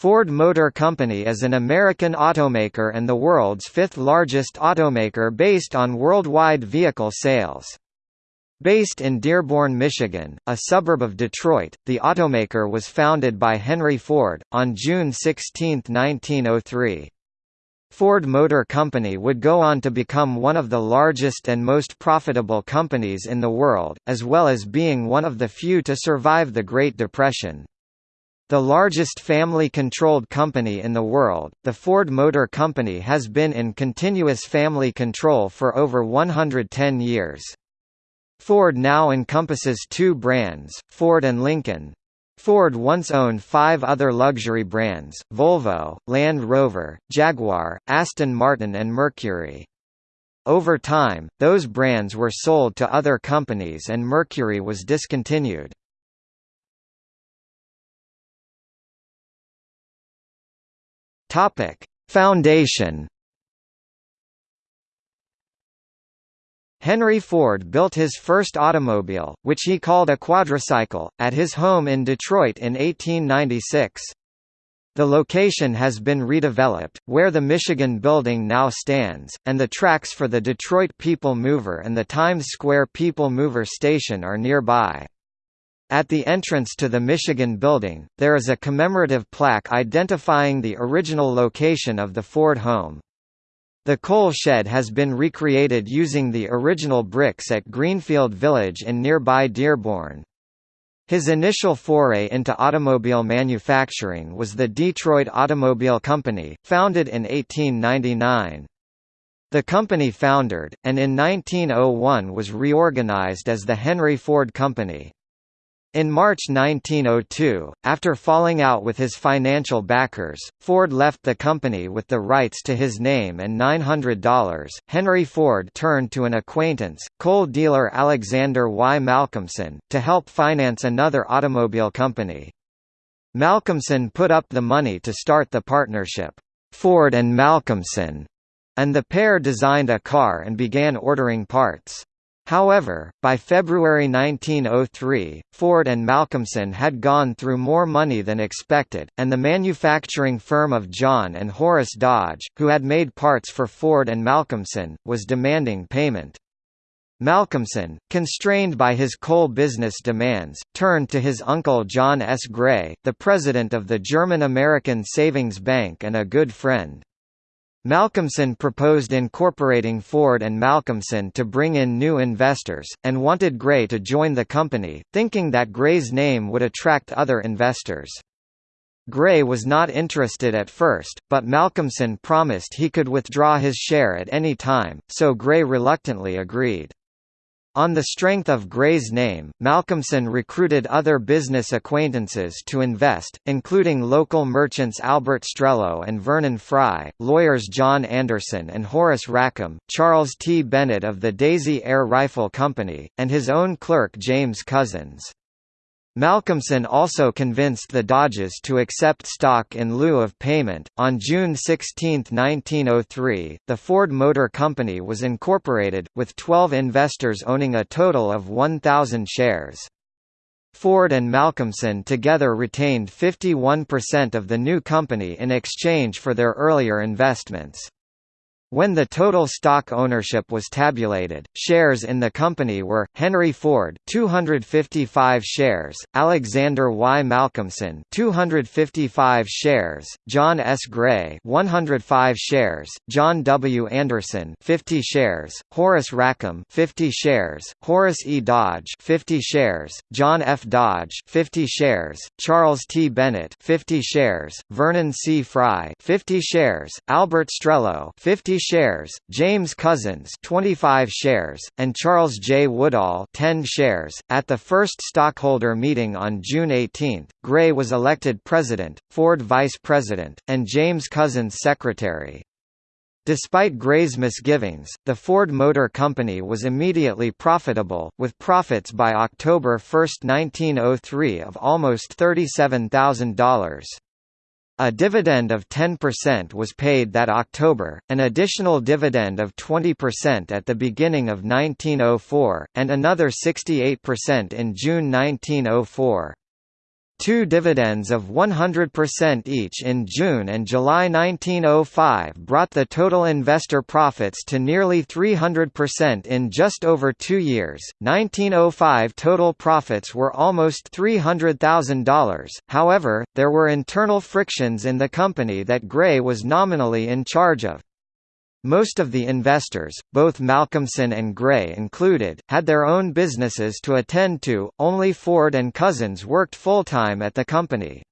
Ford Motor Company is an American automaker and the world's fifth largest automaker based on worldwide vehicle sales. Based in Dearborn, Michigan, a suburb of Detroit, the automaker was founded by Henry Ford, on June 16, 1903. Ford Motor Company would go on to become one of the largest and most profitable companies in the world, as well as being one of the few to survive the Great Depression. The largest family-controlled company in the world, the Ford Motor Company has been in continuous family control for over 110 years. Ford now encompasses two brands, Ford and Lincoln. Ford once owned five other luxury brands, Volvo, Land Rover, Jaguar, Aston Martin and Mercury. Over time, those brands were sold to other companies and Mercury was discontinued. Topic: Foundation. Henry Ford built his first automobile, which he called a quadricycle, at his home in Detroit in 1896. The location has been redeveloped, where the Michigan Building now stands, and the tracks for the Detroit People Mover and the Times Square People Mover station are nearby. At the entrance to the Michigan Building, there is a commemorative plaque identifying the original location of the Ford home. The coal shed has been recreated using the original bricks at Greenfield Village in nearby Dearborn. His initial foray into automobile manufacturing was the Detroit Automobile Company, founded in 1899. The company foundered, and in 1901 was reorganized as the Henry Ford Company. In March 1902, after falling out with his financial backers, Ford left the company with the rights to his name and $900. Henry Ford turned to an acquaintance, coal dealer Alexander Y. Malcolmson, to help finance another automobile company. Malcolmson put up the money to start the partnership, Ford and Malcolmson, and the pair designed a car and began ordering parts. However, by February 1903, Ford and Malcolmson had gone through more money than expected, and the manufacturing firm of John and Horace Dodge, who had made parts for Ford and Malcolmson, was demanding payment. Malcolmson, constrained by his coal business demands, turned to his uncle John S. Gray, the president of the German-American Savings Bank and a good friend. Malcolmson proposed incorporating Ford and Malcolmson to bring in new investors, and wanted Gray to join the company, thinking that Gray's name would attract other investors. Gray was not interested at first, but Malcolmson promised he could withdraw his share at any time, so Gray reluctantly agreed. On the strength of Gray's name, Malcolmson recruited other business acquaintances to invest, including local merchants Albert Strelow and Vernon Fry, lawyers John Anderson and Horace Rackham, Charles T. Bennett of the Daisy Air Rifle Company, and his own clerk James Couzens. Malcolmson also convinced the Dodges to accept stock in lieu of payment. On June 16, 1903, the Ford Motor Company was incorporated, with 12 investors owning a total of 1,000 shares. Ford and Malcolmson together retained 51% of the new company in exchange for their earlier investments. When the total stock ownership was tabulated, shares in the company were Henry Ford 255 shares, Alexander Y. Malcolmson 255 shares, John S. Gray 105 shares, John W. Anderson 50 shares, Horace Rackham 50 shares, Horace E. Dodge 50 shares, John F. Dodge 50 shares, Charles T. Bennett 50 shares, Vernon C. Fry 50 shares, Albert Strelow 50 shares, James Couzens 25 shares, and Charles J. Woodall 10 shares. At the first stockholder meeting on June 18, Gray was elected president, Ford vice president, and James Couzens secretary. Despite Gray's misgivings, the Ford Motor Company was immediately profitable, with profits by October 1, 1903 of almost $37,000. A dividend of 10% was paid that October, an additional dividend of 20% at the beginning of 1904, and another 68% in June 1904. Two dividends of 100% each in June and July 1905 brought the total investor profits to nearly 300% in just over two years. 1905 total profits were almost $300,000, however, there were internal frictions in the company that Gray was nominally in charge of. Most of the investors, both Malcolmson and Gray included, had their own businesses to attend to, only Ford and Couzens worked full-time at the company.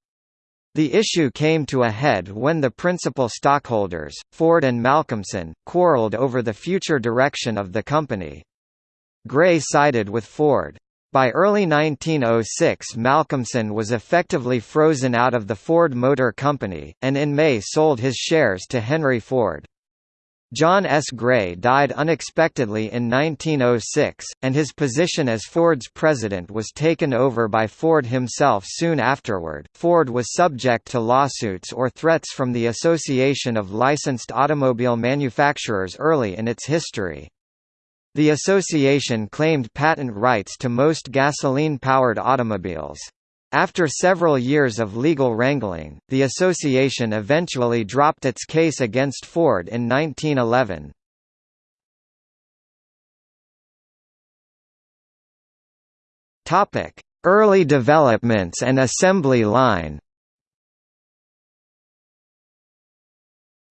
The issue came to a head when the principal stockholders, Ford and Malcolmson, quarreled over the future direction of the company. Gray sided with Ford. By early 1906 Malcolmson was effectively frozen out of the Ford Motor Company, and in May sold his shares to Henry Ford. John S. Gray died unexpectedly in 1906, and his position as Ford's president was taken over by Ford himself soon afterward. Ford was subject to lawsuits or threats from the Association of Licensed Automobile Manufacturers early in its history. The association claimed patent rights to most gasoline-powered automobiles. After several years of legal wrangling, the association eventually dropped its case against Ford in 1911. Early developments and assembly line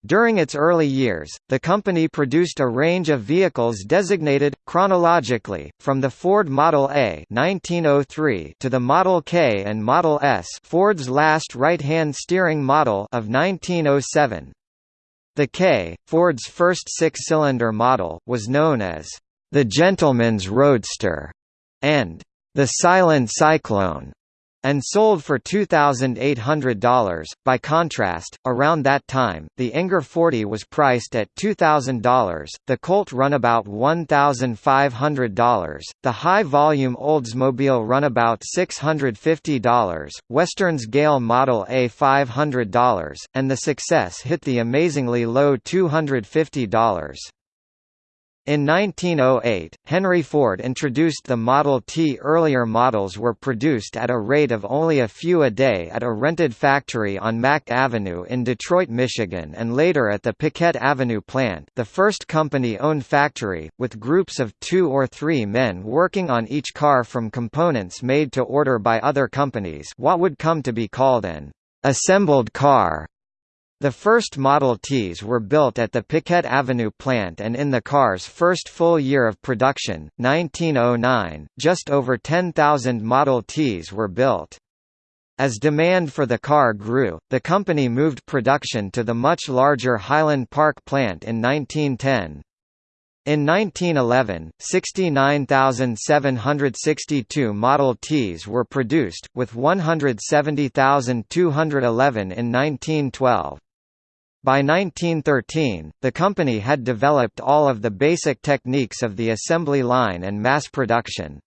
During its early years, the company produced a range of vehicles designated, chronologically, from the Ford Model A 1903 to the Model K and Model S Ford's last right-hand steering model of 1907. The K, Ford's first six-cylinder model, was known as the Gentleman's Roadster and the Silent Cyclone and sold for $2,800. By contrast, around that time, the Enger 40 was priced at $2,000, the Colt Runabout $1,500, the high-volume Oldsmobile Runabout $650, Western's Gale Model A $500, and the Success hit the amazingly low $250. In 1908, Henry Ford introduced the Model T. Earlier models were produced at a rate of only a few a day at a rented factory on Mack Avenue in Detroit, Michigan and later at the Piquette Avenue plant the first company-owned factory, with groups of two or three men working on each car from components made to order by other companies what would come to be called an assembled car. The first Model Ts were built at the Piquette Avenue plant and in the car's first full year of production, 1909, just over 10,000 Model Ts were built. As demand for the car grew, the company moved production to the much larger Highland Park plant in 1910. In 1911, 69,762 Model Ts were produced, with 170,211 in 1912. By 1913, the company had developed all of the basic techniques of the assembly line and mass production.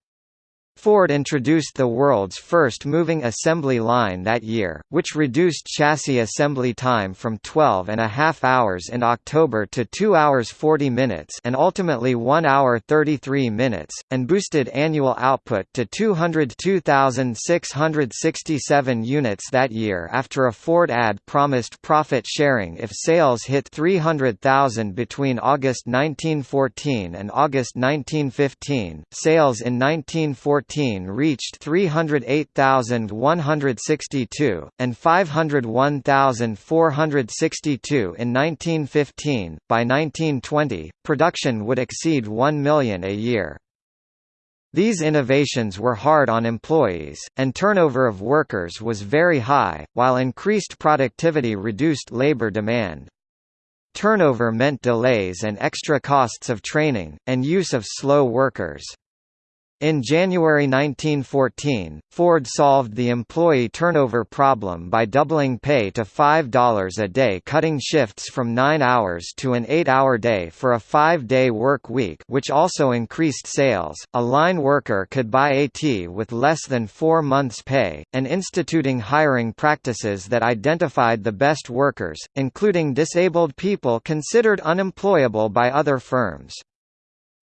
Ford introduced the world's first moving assembly line that year, which reduced chassis assembly time from 12 and a half hours in October to 2 hours 40 minutes and ultimately 1 hour 33 minutes, and boosted annual output to 202,667 units that year after a Ford ad promised profit sharing if sales hit 300,000 between August 1914 and August 1915. Sales in 1914 reached 308,162, and 501,462 in 1915. By 1920, production would exceed 1 million a year. These innovations were hard on employees, and turnover of workers was very high, while increased productivity reduced labor demand. Turnover meant delays and extra costs of training, and use of slow workers. In January 1914, Ford solved the employee turnover problem by doubling pay to $5 a day cutting shifts from 9 hours to an 8-hour day for a 5-day work week which also increased sales. A line worker could buy AT with less than 4 months' pay, and instituting hiring practices that identified the best workers, including disabled people considered unemployable by other firms.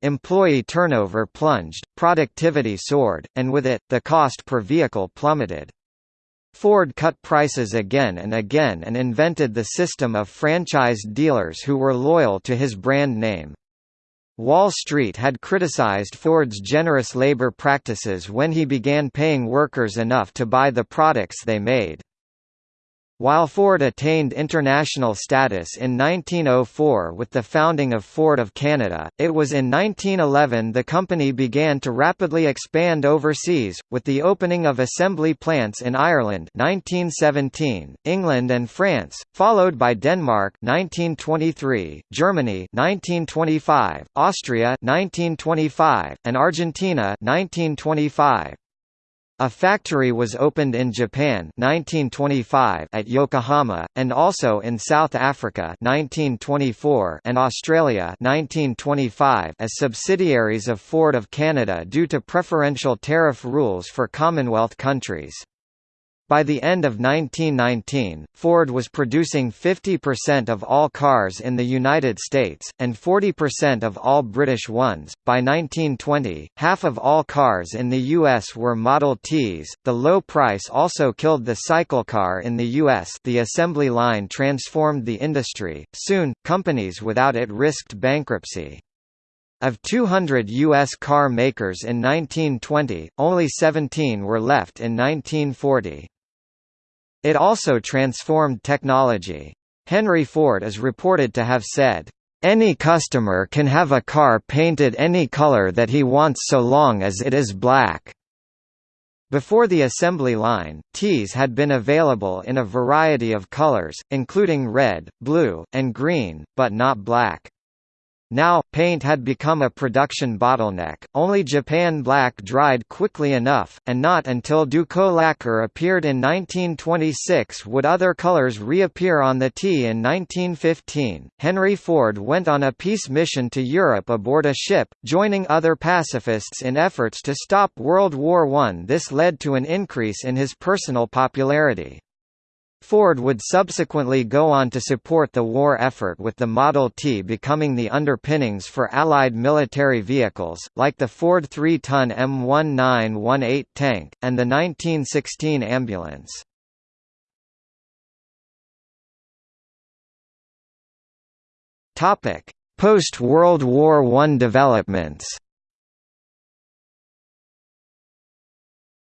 Employee turnover plunged, productivity soared, and with it, the cost per vehicle plummeted. Ford cut prices again and again and invented the system of franchised dealers who were loyal to his brand name. Wall Street had criticized Ford's generous labor practices when he began paying workers enough to buy the products they made. While Ford attained international status in 1904 with the founding of Ford of Canada, it was in 1911 the company began to rapidly expand overseas, with the opening of assembly plants in Ireland 1917, England and France, followed by Denmark 1923, Germany 1925, Austria 1925, and Argentina 1925. A factory was opened in Japan 1925 at Yokohama, and also in South Africa 1924 and Australia 1925 as subsidiaries of Ford of Canada due to preferential tariff rules for Commonwealth countries. By the end of 1919, Ford was producing 50% of all cars in the United States, and 40% of all British ones. By 1920, half of all cars in the U.S. were Model Ts. The low price also killed the cycle car in the U.S. The assembly line transformed the industry. Soon, companies without it risked bankruptcy. Of 200 U.S. car makers in 1920, only 17 were left in 1940. It also transformed technology. Henry Ford is reported to have said, "...any customer can have a car painted any color that he wants so long as it is black." Before the assembly line, Ts had been available in a variety of colors, including red, blue, and green, but not black. Now, paint had become a production bottleneck, only Japan black dried quickly enough, and not until Duco lacquer appeared in 1926 would other colors reappear on the T in 1915. Henry Ford went on a peace mission to Europe aboard a ship, joining other pacifists in efforts to stop World War I. This led to an increase in his personal popularity. Ford would subsequently go on to support the war effort with the Model T becoming the underpinnings for Allied military vehicles, like the Ford 3-ton M1918 tank, and the 1916 ambulance. Post-World War I developments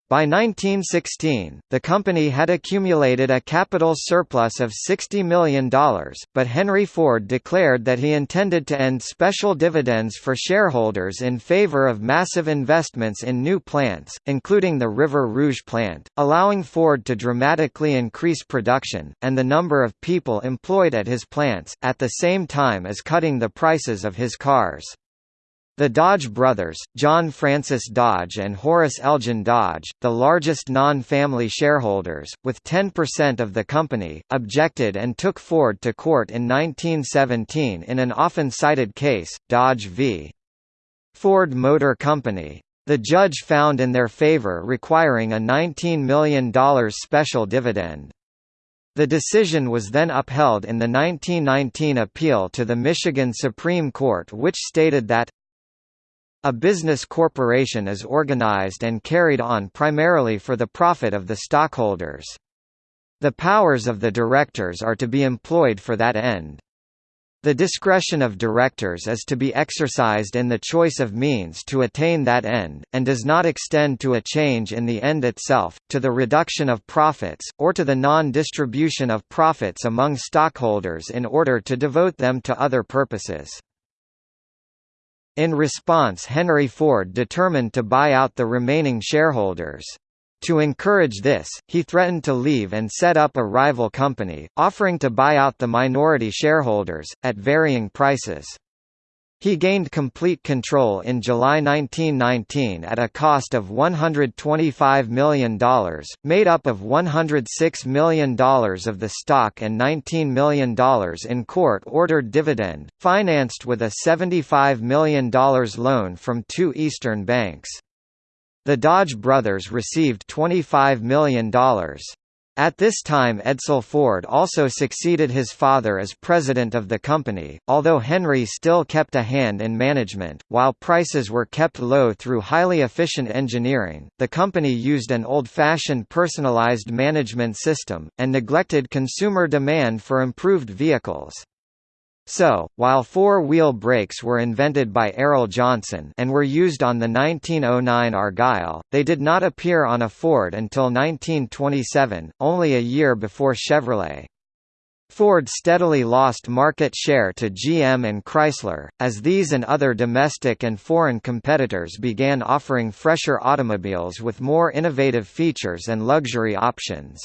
By 1916, the company had accumulated a capital surplus of $60 million, but Henry Ford declared that he intended to end special dividends for shareholders in favor of massive investments in new plants, including the River Rouge plant, allowing Ford to dramatically increase production, and the number of people employed at his plants, at the same time as cutting the prices of his cars. The Dodge brothers, John Francis Dodge and Horace Elgin Dodge, the largest non-family shareholders, with 10% of the company, objected and took Ford to court in 1917 in an often cited case, Dodge v. Ford Motor Company. The judge found in their favor requiring a $19 million special dividend. The decision was then upheld in the 1919 appeal to the Michigan Supreme Court which stated that a business corporation is organized and carried on primarily for the profit of the stockholders. The powers of the directors are to be employed for that end. The discretion of directors is to be exercised in the choice of means to attain that end, and does not extend to a change in the end itself, to the reduction of profits, or to the non-distribution of profits among stockholders in order to devote them to other purposes. In response Henry Ford determined to buy out the remaining shareholders. To encourage this, he threatened to leave and set up a rival company, offering to buy out the minority shareholders, at varying prices. He gained complete control in July 1919 at a cost of $125 million, made up of $106 million of the stock and $19 million in court-ordered dividend, financed with a $75 million loan from two Eastern banks. The Dodge brothers received $25 million. At this time Edsel Ford also succeeded his father as president of the company, although Henry still kept a hand in management. While prices were kept low through highly efficient engineering, the company used an old-fashioned personalized management system, and neglected consumer demand for improved vehicles. So, while four-wheel brakes were invented by Arrol-Johnston and were used on the 1909 Argyll, they did not appear on a Ford until 1927, only a year before Chevrolet. Ford steadily lost market share to GM and Chrysler, as these and other domestic and foreign competitors began offering fresher automobiles with more innovative features and luxury options.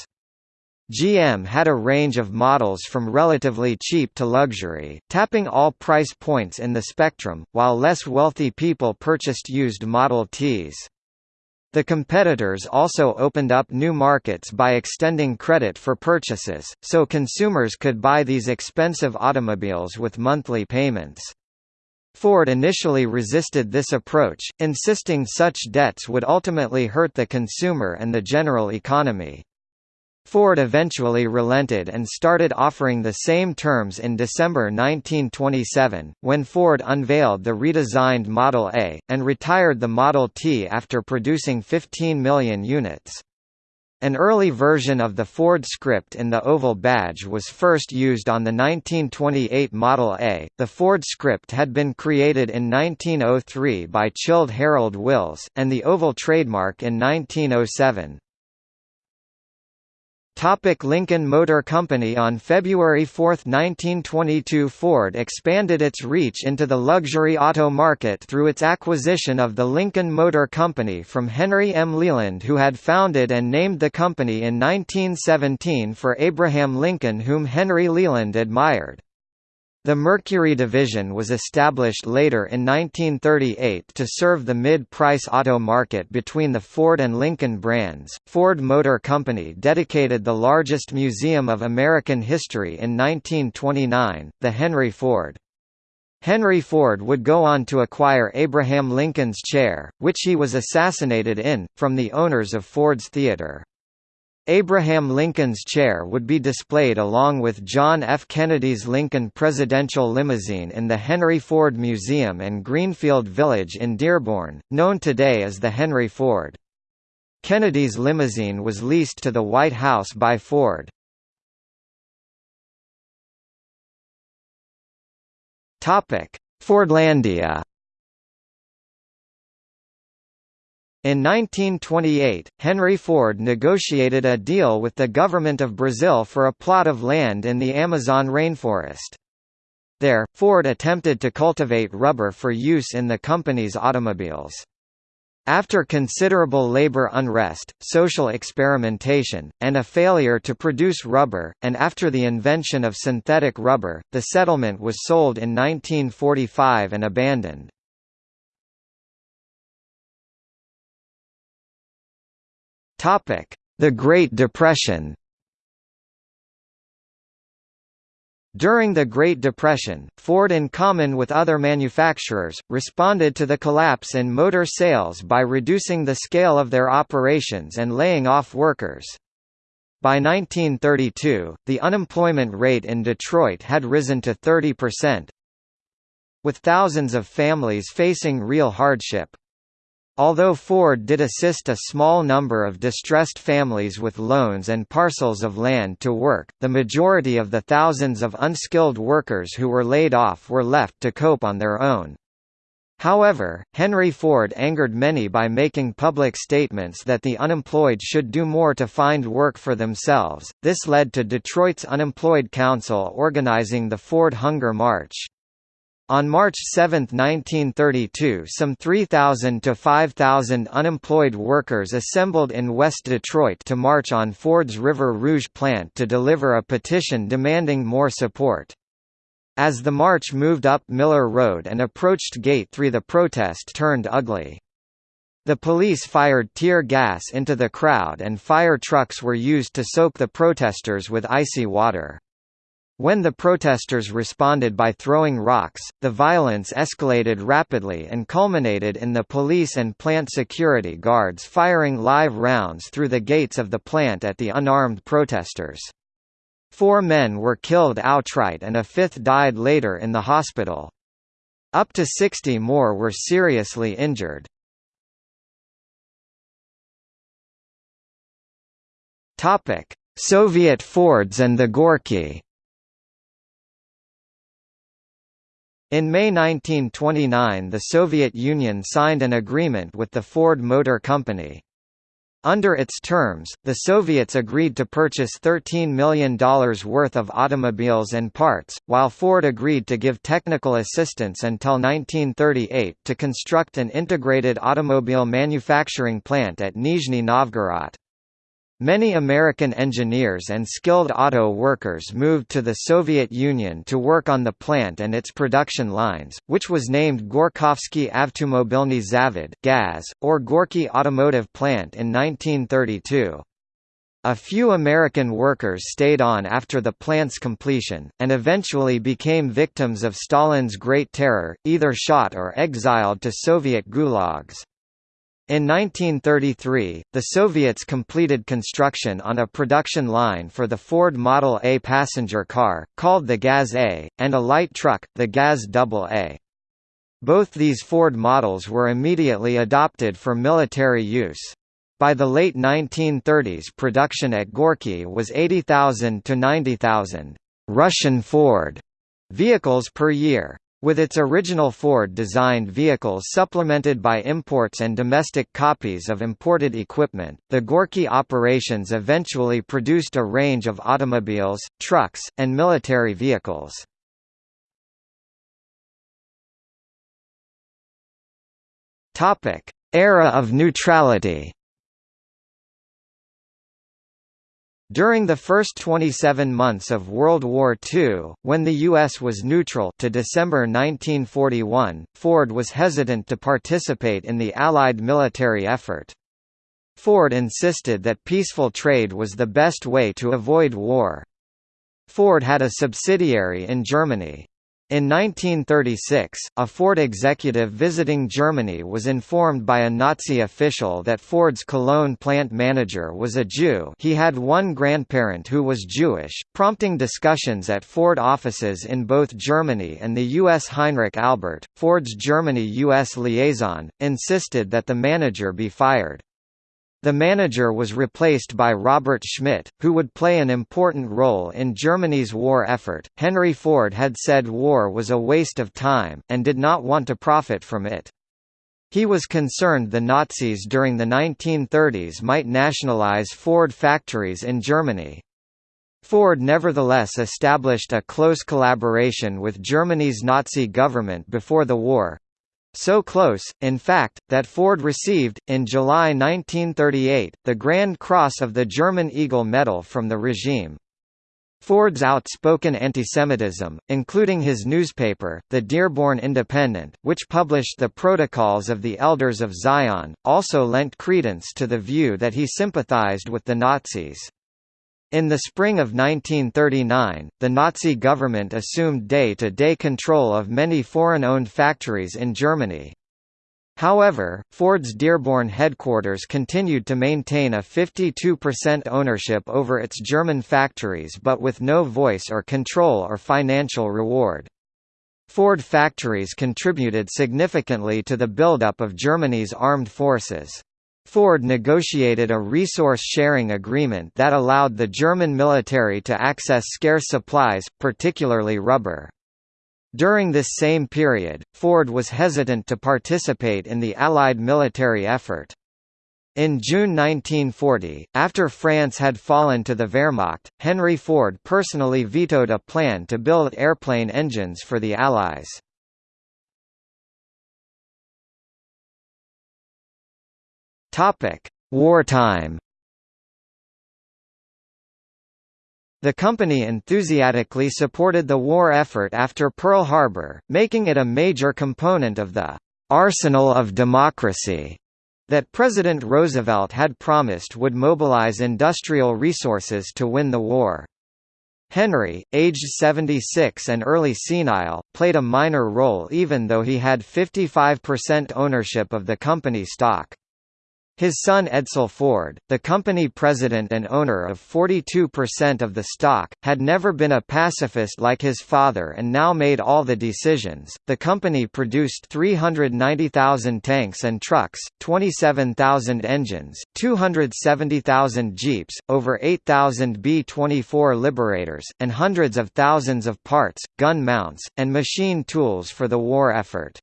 GM had a range of models from relatively cheap to luxury, tapping all price points in the spectrum, while less wealthy people purchased used Model Ts. The competitors also opened up new markets by extending credit for purchases, so consumers could buy these expensive automobiles with monthly payments. Ford initially resisted this approach, insisting such debts would ultimately hurt the consumer and the general economy. Ford eventually relented and started offering the same terms in December 1927, when Ford unveiled the redesigned Model A, and retired the Model T after producing 15 million units. An early version of the Ford script in the oval badge was first used on the 1928 Model A. The Ford script had been created in 1903 by Childe Harold Wills, and the oval trademark in 1907. Topic Lincoln Motor Company On February 4, 1922 Ford expanded its reach into the luxury auto market through its acquisition of the Lincoln Motor Company from Henry M. Leland who had founded and named the company in 1917 for Abraham Lincoln whom Henry Leland admired. The Mercury division was established later in 1938 to serve the mid-price auto market between the Ford and Lincoln brands. Ford Motor Company dedicated the largest museum of American history in 1929, the Henry Ford. Henry Ford would go on to acquire Abraham Lincoln's chair, which he was assassinated in, from the owners of Ford's Theater. Abraham Lincoln's chair would be displayed along with John F. Kennedy's Lincoln Presidential Limousine in the Henry Ford Museum and Greenfield Village in Dearborn, known today as the Henry Ford. Kennedy's limousine was leased to the White House by Ford. Fordlandia In 1928, Henry Ford negotiated a deal with the government of Brazil for a plot of land in the Amazon rainforest. There, Ford attempted to cultivate rubber for use in the company's automobiles. After considerable labor unrest, social experimentation, and a failure to produce rubber, and after the invention of synthetic rubber, the settlement was sold in 1945 and abandoned. The Great Depression During the Great Depression, Ford in common with other manufacturers, responded to the collapse in motor sales by reducing the scale of their operations and laying off workers. By 1932, the unemployment rate in Detroit had risen to 30%. With thousands of families facing real hardship, Although Ford did assist a small number of distressed families with loans and parcels of land to work, the majority of the thousands of unskilled workers who were laid off were left to cope on their own. However, Henry Ford angered many by making public statements that the unemployed should do more to find work for themselves. This led to Detroit's Unemployed Council organizing the Ford Hunger March. On March 7, 1932 some 3,000 to 5,000 unemployed workers assembled in West Detroit to march on Ford's River Rouge plant to deliver a petition demanding more support. As the march moved up Miller Road and approached Gate 3 the protest turned ugly. The police fired tear gas into the crowd and fire trucks were used to soak the protesters with icy water. When the protesters responded by throwing rocks, the violence escalated rapidly and culminated in the police and plant security guards firing live rounds through the gates of the plant at the unarmed protesters. Four men were killed outright and a fifth died later in the hospital. Up to 60 more were seriously injured. Soviet Fords and the Gorky In May 1929 the Soviet Union signed an agreement with the Ford Motor Company. Under its terms, the Soviets agreed to purchase $13 million worth of automobiles and parts, while Ford agreed to give technical assistance until 1938 to construct an integrated automobile manufacturing plant at Nizhny Novgorod. Many American engineers and skilled auto workers moved to the Soviet Union to work on the plant and its production lines, which was named Gorkovsky Avtomobilny Zavod (GAZ) or Gorky Automotive Plant in 1932. A few American workers stayed on after the plant's completion, and eventually became victims of Stalin's Great Terror, either shot or exiled to Soviet gulags. In 1933, the Soviets completed construction on a production line for the Ford Model A passenger car, called the Gaz A, and a light truck, the Gaz Double A. Both these Ford models were immediately adopted for military use. By the late 1930s production at Gorky was 80,000 to 90,000 Russian Ford vehicles per year. With its original Ford-designed vehicles supplemented by imports and domestic copies of imported equipment, the Gorky operations eventually produced a range of automobiles, trucks, and military vehicles. Era of neutrality During the first 27 months of World War II, when the U.S. was neutral to December 1941, Ford was hesitant to participate in the Allied military effort. Ford insisted that peaceful trade was the best way to avoid war. Ford had a subsidiary in Germany, in 1936, a Ford executive visiting Germany was informed by a Nazi official that Ford's Cologne plant manager was a Jew he had one grandparent who was Jewish, prompting discussions at Ford offices in both Germany and the U.S. Heinrich Albert, Ford's Germany-U.S. liaison, insisted that the manager be fired. The manager was replaced by Robert Schmidt, who would play an important role in Germany's war effort. Henry Ford had said war was a waste of time, and did not want to profit from it. He was concerned the Nazis during the 1930s might nationalize Ford factories in Germany. Ford nevertheless established a close collaboration with Germany's Nazi government before the war, so close, in fact, that Ford received, in July 1938, the Grand Cross of the German Eagle Medal from the regime. Ford's outspoken antisemitism, including his newspaper, the Dearborn Independent, which published the Protocols of the Elders of Zion, also lent credence to the view that he sympathized with the Nazis. In the spring of 1939, the Nazi government assumed day-to-day -day control of many foreign-owned factories in Germany. However, Ford's Dearborn headquarters continued to maintain a 52% ownership over its German factories but with no voice or control or financial reward. Ford factories contributed significantly to the buildup of Germany's armed forces. Ford negotiated a resource-sharing agreement that allowed the German military to access scarce supplies, particularly rubber. During this same period, Ford was hesitant to participate in the Allied military effort. In June 1940, after France had fallen to the Wehrmacht, Henry Ford personally vetoed a plan to build airplane engines for the Allies. Topic: Wartime. The company enthusiastically supported the war effort after Pearl Harbor, making it a major component of the arsenal of democracy that President Roosevelt had promised would mobilize industrial resources to win the war. Henry, aged 76 and early senile, played a minor role even though he had 55% ownership of the company stock. His son Edsel Ford, the company president and owner of 42% of the stock, had never been a pacifist like his father and now made all the decisions. The company produced 390,000 tanks and trucks, 27,000 engines, 270,000 jeeps, over 8,000 B-24 Liberators, and hundreds of thousands of parts, gun mounts, and machine tools for the war effort.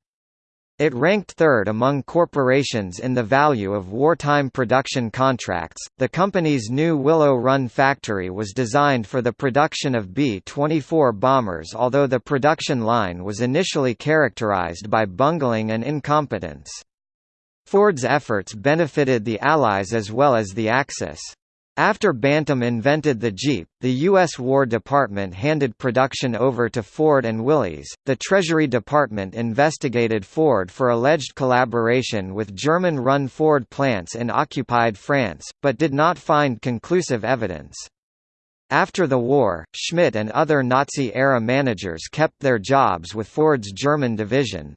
It ranked third among corporations in the value of wartime production contracts. The company's new Willow Run factory was designed for the production of B 24 bombers, although the production line was initially characterized by bungling and incompetence. Ford's efforts benefited the Allies as well as the Axis. After Bantam invented the Jeep, the U.S. War Department handed production over to Ford and Willys. The Treasury Department investigated Ford for alleged collaboration with German run Ford plants in occupied France, but did not find conclusive evidence. After the war, Schmidt and other Nazi-era managers kept their jobs with Ford's German division.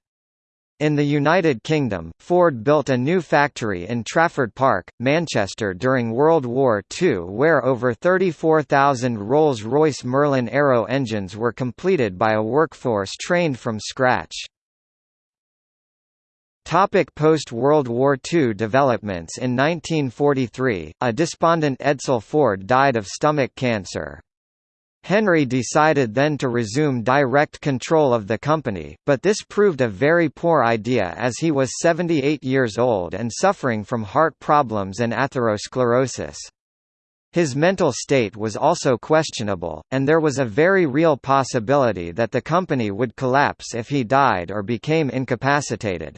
In the United Kingdom, Ford built a new factory in Trafford Park, Manchester during World War II where over 34,000 Rolls-Royce Merlin Aero engines were completed by a workforce trained from scratch. Post-World War II developments In 1943, a despondent Edsel Ford died of stomach cancer. Henry decided then to resume direct control of the company, but this proved a very poor idea as he was 78 years old and suffering from heart problems and atherosclerosis. His mental state was also questionable, and there was a very real possibility that the company would collapse if he died or became incapacitated.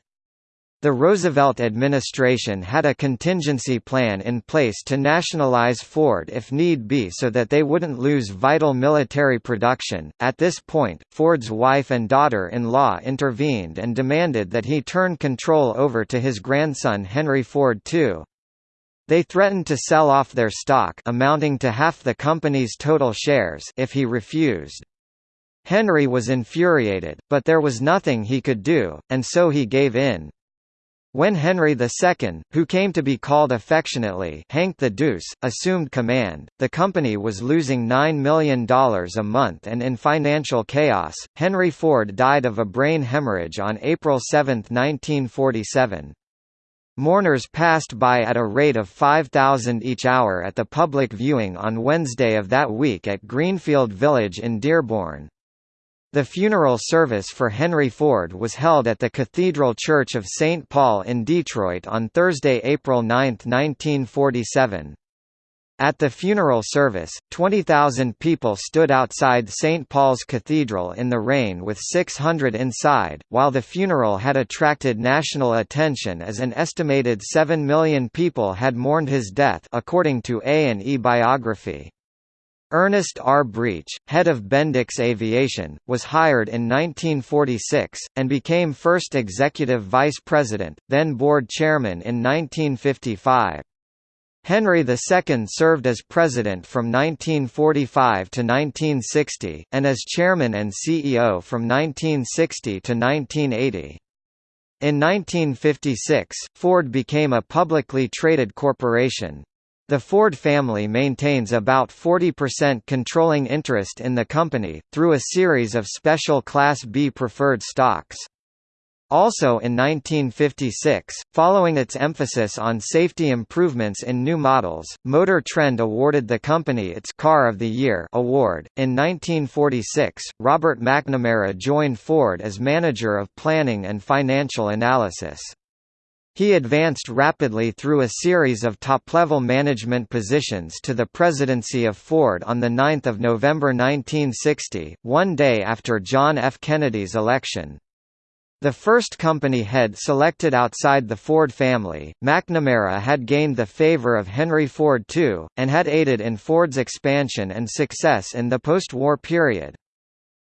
The Roosevelt administration had a contingency plan in place to nationalize Ford if need be so that they wouldn't lose vital military production. At this point, Ford's wife and daughter-in-law intervened and demanded that he turn control over to his grandson Henry Ford II. They threatened to sell off their stock amounting to half the company's total shares if he refused. Henry was infuriated, but there was nothing he could do, and so he gave in. When Henry II, who came to be called affectionately Hank the Deuce, assumed command, the company was losing $9 million a month and in financial chaos. Henry Ford died of a brain hemorrhage on April 7, 1947. Mourners passed by at a rate of 5,000 each hour at the public viewing on Wednesday of that week at Greenfield Village in Dearborn. The funeral service for Henry Ford was held at the Cathedral Church of St. Paul in Detroit on Thursday, April 9, 1947. At the funeral service, 20,000 people stood outside St. Paul's Cathedral in the rain with 600 inside, while the funeral had attracted national attention as an estimated 7 million people had mourned his death according to A&E biography. Ernest R. Breech, head of Bendix Aviation, was hired in 1946, and became first executive vice president, then board chairman in 1955. Henry II served as president from 1945 to 1960, and as chairman and CEO from 1960 to 1980. In 1956, Ford became a publicly traded corporation, the Ford family maintains about 40% controlling interest in the company, through a series of special Class B preferred stocks. Also in 1956, following its emphasis on safety improvements in new models, Motor Trend awarded the company its Car of the Year award. In 1946, Robert McNamara joined Ford as manager of planning and financial analysis. He advanced rapidly through a series of top-level management positions to the presidency of Ford on 9 November 1960, one day after John F. Kennedy's election. The first company head selected outside the Ford family, McNamara had gained the favor of Henry Ford II, and had aided in Ford's expansion and success in the post-war period.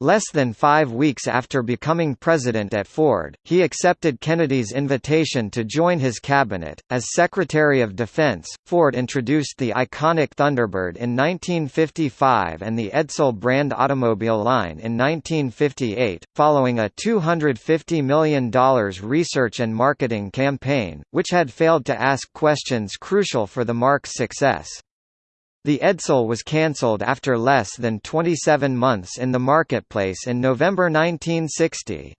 Less than five weeks after becoming president at Ford, he accepted Kennedy's invitation to join his cabinet. As Secretary of Defense, Ford introduced the iconic Thunderbird in 1955 and the Edsel brand automobile line in 1958, following a $250 million research and marketing campaign, which had failed to ask questions crucial for the mark's success. The Edsel was cancelled after less than 27 months in the marketplace in November 1960.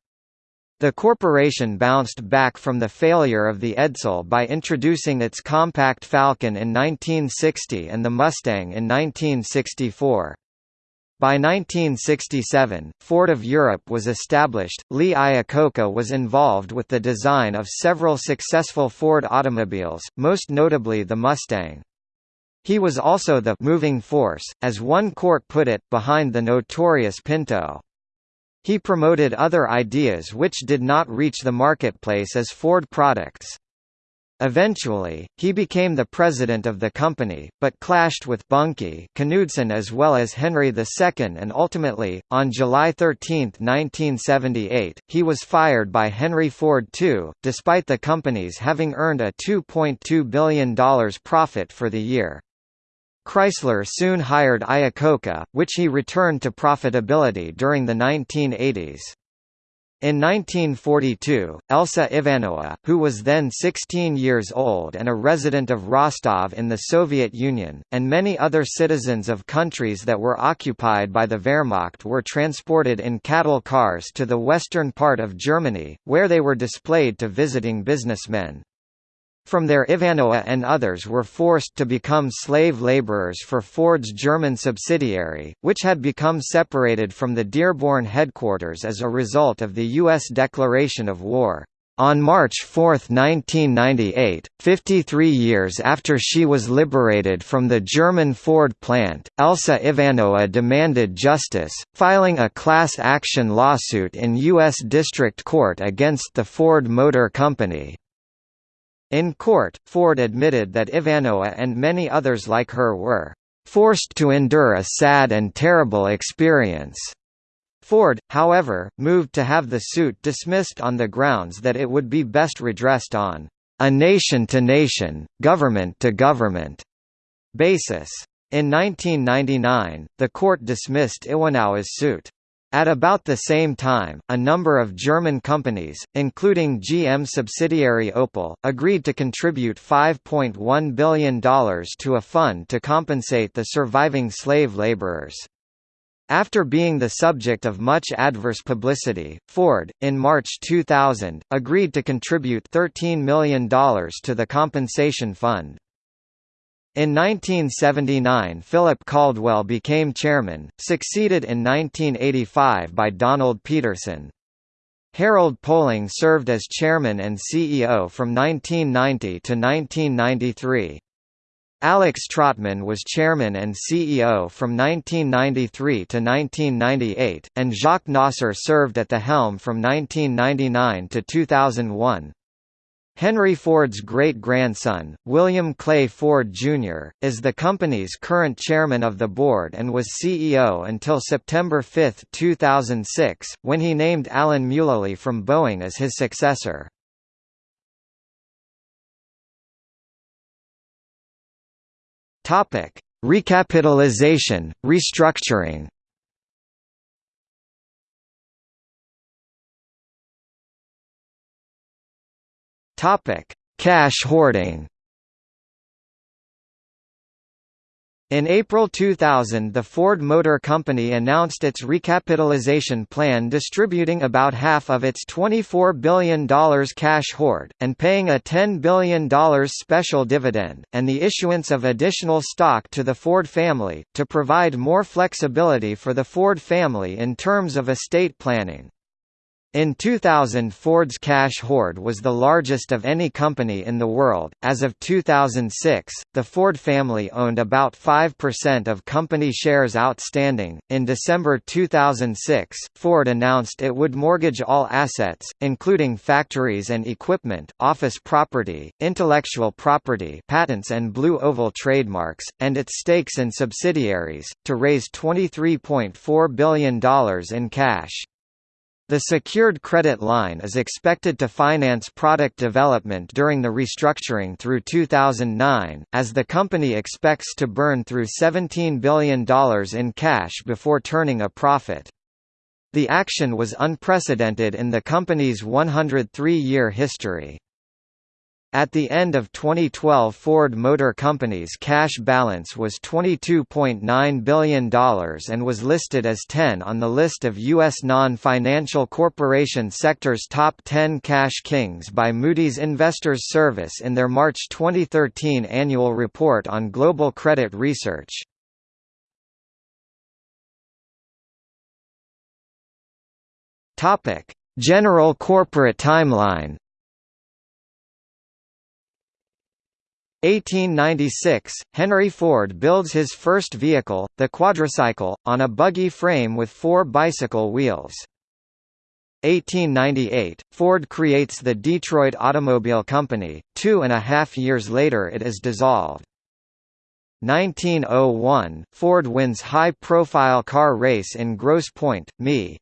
The corporation bounced back from the failure of the Edsel by introducing its compact Falcon in 1960 and the Mustang in 1964. By 1967, Ford of Europe was established. Lee Iacocca was involved with the design of several successful Ford automobiles, most notably the Mustang. He was also the moving force, as one court put it, behind the notorious Pinto. He promoted other ideas which did not reach the marketplace as Ford products. Eventually, he became the president of the company, but clashed with Bunkie Knudsen as well as Henry II and ultimately, on July 13, 1978, he was fired by Henry Ford II, despite the companies having earned a $2.2 billion profit for the year. Chrysler soon hired Iacocca, which he returned to profitability during the 1980s. In 1942, Elsa Ivanova, who was then 16 years old and a resident of Rostov in the Soviet Union, and many other citizens of countries that were occupied by the Wehrmacht were transported in cattle cars to the western part of Germany, where they were displayed to visiting businessmen. From there Ivanova and others were forced to become slave laborers for Ford's German subsidiary, which had become separated from the Dearborn headquarters as a result of the U.S. declaration of war. On March 4, 1998, 53 years after she was liberated from the German Ford plant, Elsa Ivanova demanded justice, filing a class action lawsuit in U.S. District Court against the Ford Motor Company. In court, Ford admitted that Ivanova and many others like her were forced to endure a sad and terrible experience. Ford, however, moved to have the suit dismissed on the grounds that it would be best redressed on a nation-to-nation, government-to-government basis. In 1999, the court dismissed Ivanova's suit. At about the same time, a number of German companies, including GM subsidiary Opel, agreed to contribute $5.1 billion to a fund to compensate the surviving slave laborers. After being the subject of much adverse publicity, Ford, in March 2000, agreed to contribute $13 million to the compensation fund. In 1979 Philip Caldwell became chairman, succeeded in 1985 by Donald Peterson. Harold Poling served as chairman and CEO from 1990 to 1993. Alex Trotman was chairman and CEO from 1993 to 1998, and Jacques Nasser served at the helm from 1999 to 2001. Henry Ford's great-grandson, William Clay Ford, Jr., is the company's current chairman of the board and was CEO until September 5, 2006, when he named Alan Mulally from Boeing as his successor. Recapitalization, restructuring Topic: Cash hoarding. In April 2000 the Ford Motor Company announced its recapitalization plan distributing about half of its $24 billion cash hoard, and paying a $10 billion special dividend, and the issuance of additional stock to the Ford family, to provide more flexibility for the Ford family in terms of estate planning. In 2000 Ford's cash hoard was the largest of any company in the world. As of 2006, the Ford family owned about 5% of company shares outstanding. In December 2006, Ford announced it would mortgage all assets, including factories and equipment, office property, intellectual property, patents and Blue Oval trademarks, and its stakes in subsidiaries, to raise $23.4 billion in cash. The secured credit line is expected to finance product development during the restructuring through 2009, as the company expects to burn through $17 billion in cash before turning a profit. The action was unprecedented in the company's 103-year history. At the end of 2012 Ford Motor Company's cash balance was $22.9 billion and was listed as 10 on the list of U.S. non-financial corporation sector's top 10 cash kings by Moody's Investors Service in their March 2013 annual report on global credit research. General corporate timeline 1896, Henry Ford builds his first vehicle, the quadricycle, on a buggy frame with four bicycle wheels. 1898, Ford creates the Detroit Automobile Company, two and a half years later it is dissolved. 1901, Ford wins high-profile car race in Grosse Pointe, ME.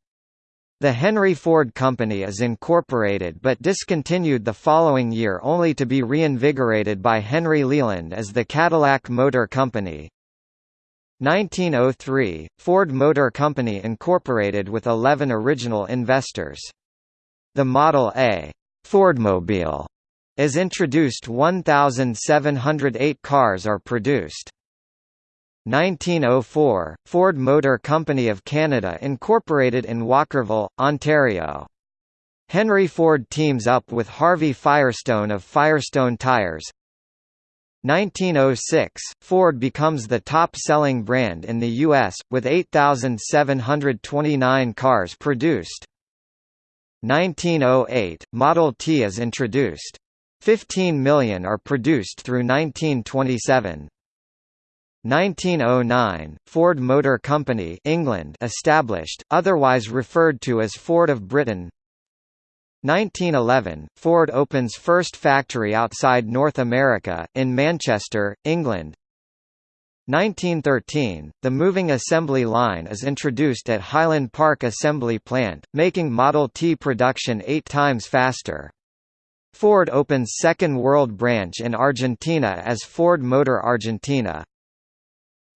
The Henry Ford Company is incorporated but discontinued the following year only to be reinvigorated by Henry Leland as the Cadillac Motor Company. 1903, Ford Motor Company incorporated with 11 original investors. The Model A Fordmobile is introduced 1,708 cars are produced. 1904, Ford Motor Company of Canada incorporated in Walkerville, Ontario. Henry Ford teams up with Harvey Firestone of Firestone Tires. 1906, Ford becomes the top-selling brand in the U.S., with 8,729 cars produced. 1908, Model T is introduced. 15 million are produced through 1927. 1909, Ford Motor Company England established, otherwise referred to as Ford of Britain 1911, Ford opens first factory outside North America, in Manchester, England 1913, the moving assembly line is introduced at Highland Park Assembly Plant, making Model T production eight times faster. Ford opens second world branch in Argentina as Ford Motor Argentina.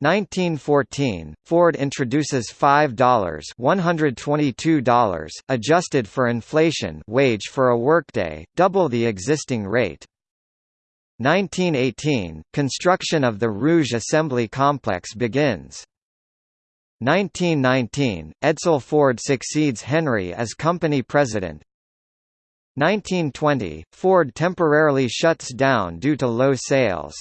1914, Ford introduces $5 $122 adjusted for inflation wage for a workday, double the existing rate. 1918, construction of the Rouge Assembly Complex begins. 1919, Edsel Ford succeeds Henry as company president. 1920, Ford temporarily shuts down due to low sales.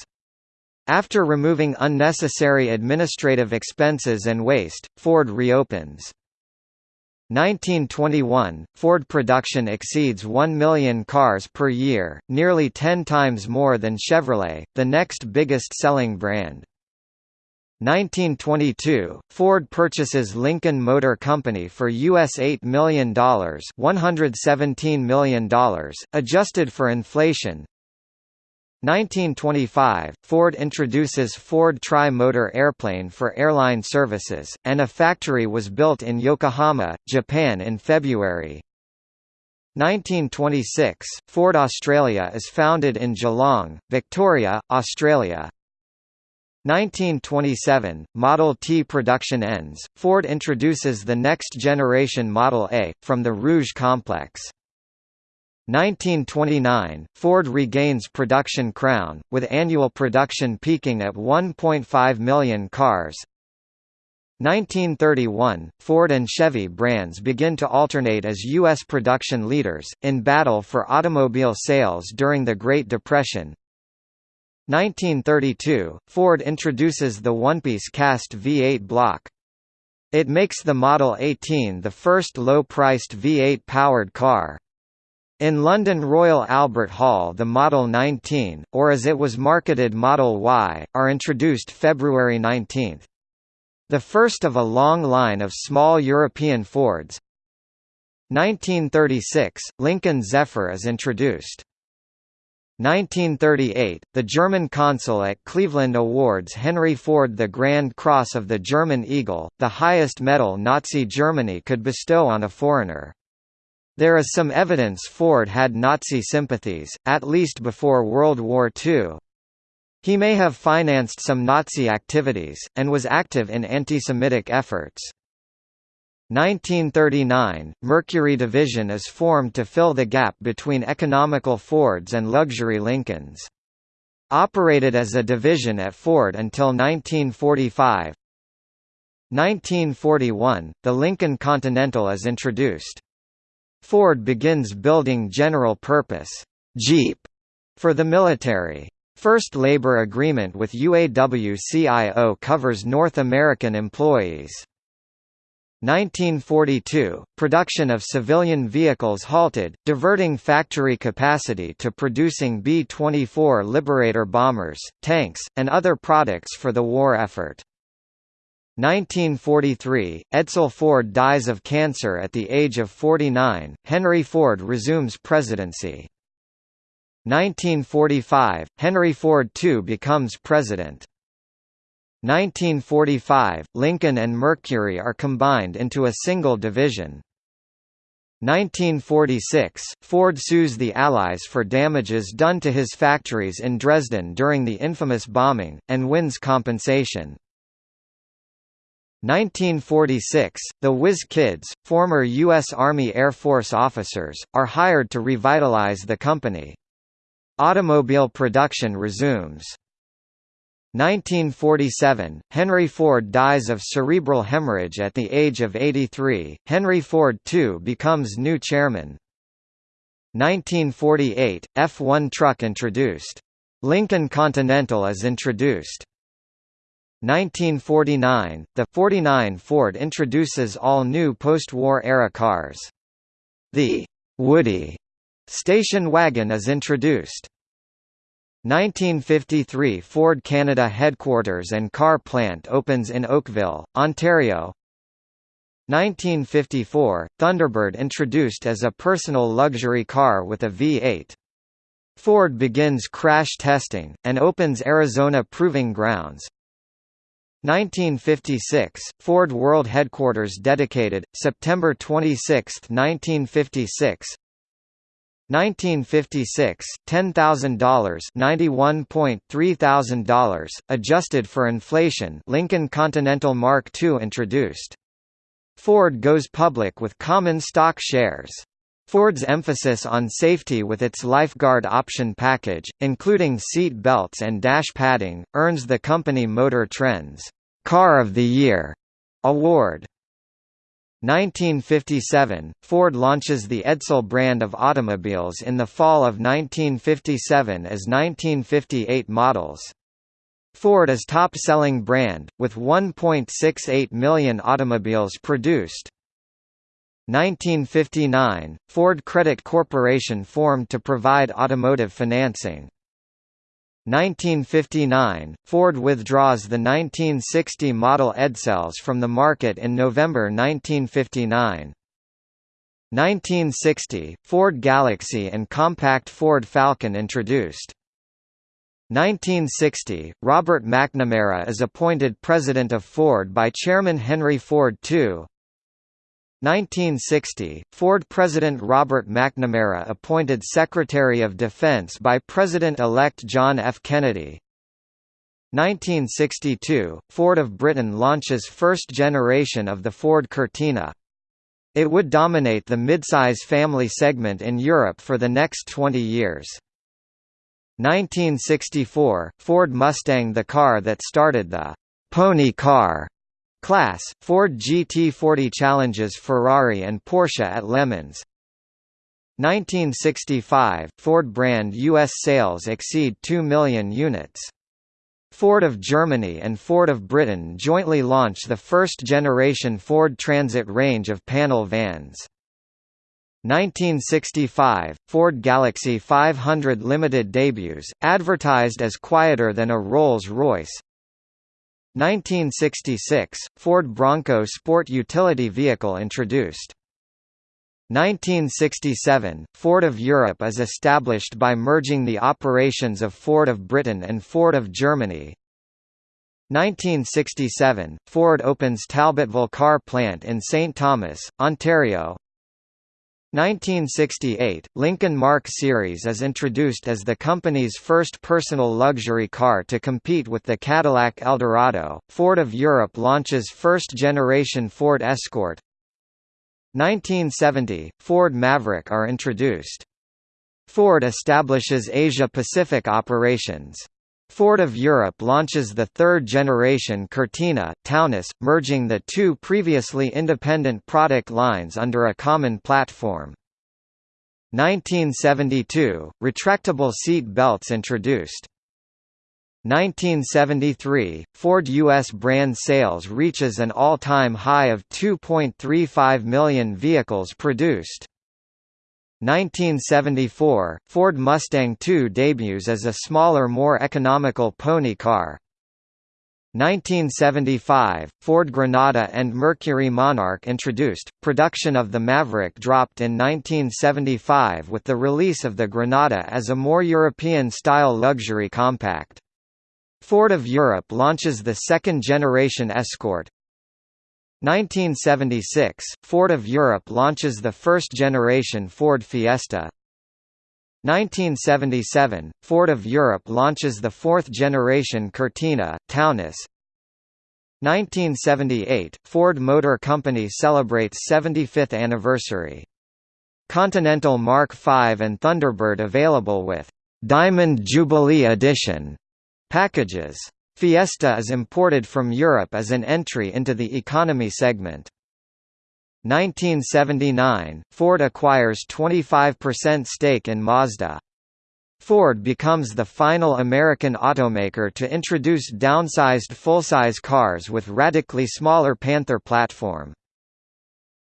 After removing unnecessary administrative expenses and waste, Ford reopens. 1921, Ford production exceeds 1 million cars per year, nearly 10 times more than Chevrolet, the next biggest selling brand. 1922, Ford purchases Lincoln Motor Company for US $8 million $117 million, adjusted for inflation, 1925, Ford introduces Ford Tri-Motor airplane for airline services, and a factory was built in Yokohama, Japan in February. 1926, Ford Australia is founded in Geelong, Victoria, Australia. 1927, Model T production ends, Ford introduces the next generation Model A, from the Rouge complex. 1929, Ford regains production crown, with annual production peaking at 1.5 million cars. 1931, Ford and Chevy brands begin to alternate as U.S. production leaders, in battle for automobile sales during the Great Depression. 1932, Ford introduces the one-piece cast V8 block. It makes the Model 18 the first low-priced V8-powered car. In London Royal Albert Hall the Model 19, or as it was marketed Model Y, are introduced February 19. The first of a long line of small European Fords. 1936, Lincoln Zephyr is introduced. 1938, the German consul at Cleveland awards Henry Ford the Grand Cross of the German Eagle, the highest medal Nazi Germany could bestow on a foreigner. There is some evidence Ford had Nazi sympathies, at least before World War II. He may have financed some Nazi activities, and was active in anti-Semitic efforts. 1939, Mercury Division is formed to fill the gap between economical Fords and luxury Lincolns. Operated as a division at Ford until 1945. 1941, the Lincoln Continental is introduced. Ford begins building general-purpose Jeep for the military. First labor agreement with UAW-CIO covers North American employees. 1942, production of civilian vehicles halted, diverting factory capacity to producing B-24 Liberator bombers, tanks, and other products for the war effort. 1943, Edsel Ford dies of cancer at the age of 49, Henry Ford resumes presidency. 1945, Henry Ford II becomes president. 1945, Lincoln and Mercury are combined into a single division. 1946, Ford sues the Allies for damages done to his factories in Dresden during the infamous bombing, and wins compensation. 1946, the Whiz Kids, former U.S. Army Air Force officers, are hired to revitalize the company. Automobile production resumes. 1947, Henry Ford dies of cerebral hemorrhage at the age of 83, Henry Ford II becomes new chairman. 1948, F1 truck introduced. Lincoln Continental is introduced. 1949, the 49 Ford introduces all new post-war era cars. The Woody Station wagon is introduced. 1953 Ford Canada headquarters and car plant opens in Oakville, Ontario. 1954 Thunderbird introduced as a personal luxury car with a V8. Ford begins crash testing, and opens Arizona Proving Grounds. 1956 Ford World Headquarters dedicated, September 26, 1956 1956, $10,000 $91.3 adjusted for inflation Lincoln Continental Mark II introduced. Ford goes public with common stock shares. Ford's emphasis on safety with its lifeguard option package, including seat belts and dash padding, earns the company Motor Trend's Car of the Year award. 1957, Ford launches the Edsel brand of automobiles in the fall of 1957 as 1958 models. Ford is top-selling brand, with 1.68 million automobiles produced. 1959, Ford Credit Corporation formed to provide automotive financing. 1959, Ford withdraws the 1960 model Edsels from the market in November 1959. 1960, Ford Galaxie and compact Ford Falcon introduced. 1960, Robert McNamara is appointed president of Ford by Chairman Henry Ford II. 1960, Ford President Robert McNamara appointed Secretary of Defense by President-elect John F. Kennedy. 1962, Ford of Britain launches first generation of the Ford Cortina. It would dominate the midsize family segment in Europe for the next 20 years. 1964, Ford Mustang the car that started the «pony car» Class, Ford GT40 challenges Ferrari and Porsche at Le Mans. 1965, Ford brand U.S. sales exceed 2 million units. Ford of Germany and Ford of Britain jointly launch the first-generation Ford Transit range of panel vans. 1965 – Ford Galaxie 500 Limited debuts, advertised as quieter than a Rolls-Royce 1966 – Ford Bronco sport utility vehicle introduced 1967 – Ford of Europe is established by merging the operations of Ford of Britain and Ford of Germany 1967 – Ford opens Talbotville car plant in St. Thomas, Ontario 1968 – Lincoln Mark Series is introduced as the company's first personal luxury car to compete with the Cadillac Eldorado. Ford of Europe launches first-generation Ford Escort 1970 – Ford Maverick are introduced. Ford establishes Asia-Pacific operations. Ford of Europe launches the third-generation Cortina, Taunus, merging the two previously independent product lines under a common platform. 1972 – Retractable seat belts introduced. 1973, Ford U.S. brand sales reaches an all-time high of 2.35 million vehicles produced. 1974, Ford Mustang II debuts as a smaller more economical pony car. 1975, Ford Granada and Mercury Monarch introduced. Production of the Maverick dropped in 1975 with the release of the Granada as a more European-style luxury compact. Ford of Europe launches the second-generation Escort. 1976, Ford of Europe launches the first-generation Ford Fiesta. 1977, Ford of Europe launches the fourth-generation Cortina, Taunus. 1978, Ford Motor Company celebrates 75th anniversary. Continental Mark V and Thunderbird available with Diamond Jubilee Edition Packages. Fiesta is imported from Europe as an entry into the economy segment. 1979, Ford acquires 25% stake in Mazda. Ford becomes the final American automaker to introduce downsized full-size cars with radically smaller Panther platform.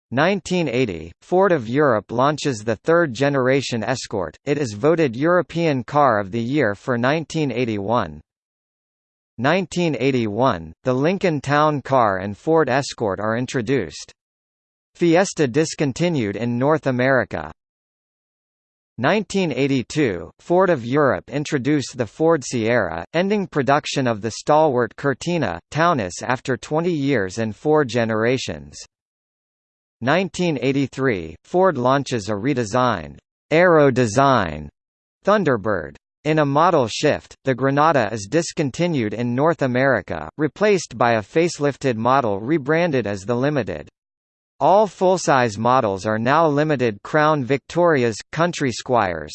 1980, Ford of Europe launches the third-generation Escort, it is voted European Car of the Year for 1981. 1981, the Lincoln Town Car and Ford Escort are introduced. Fiesta discontinued in North America. 1982, Ford of Europe introduced the Ford Sierra, ending production of the stalwart Cortina, Taunus after 20 years and four generations. 1983, Ford launches a redesigned Aero design Thunderbird. In a model shift, the Granada is discontinued in North America, replaced by a facelifted model rebranded as the Limited. All full-size models are now limited Crown Victorias, Country Squires.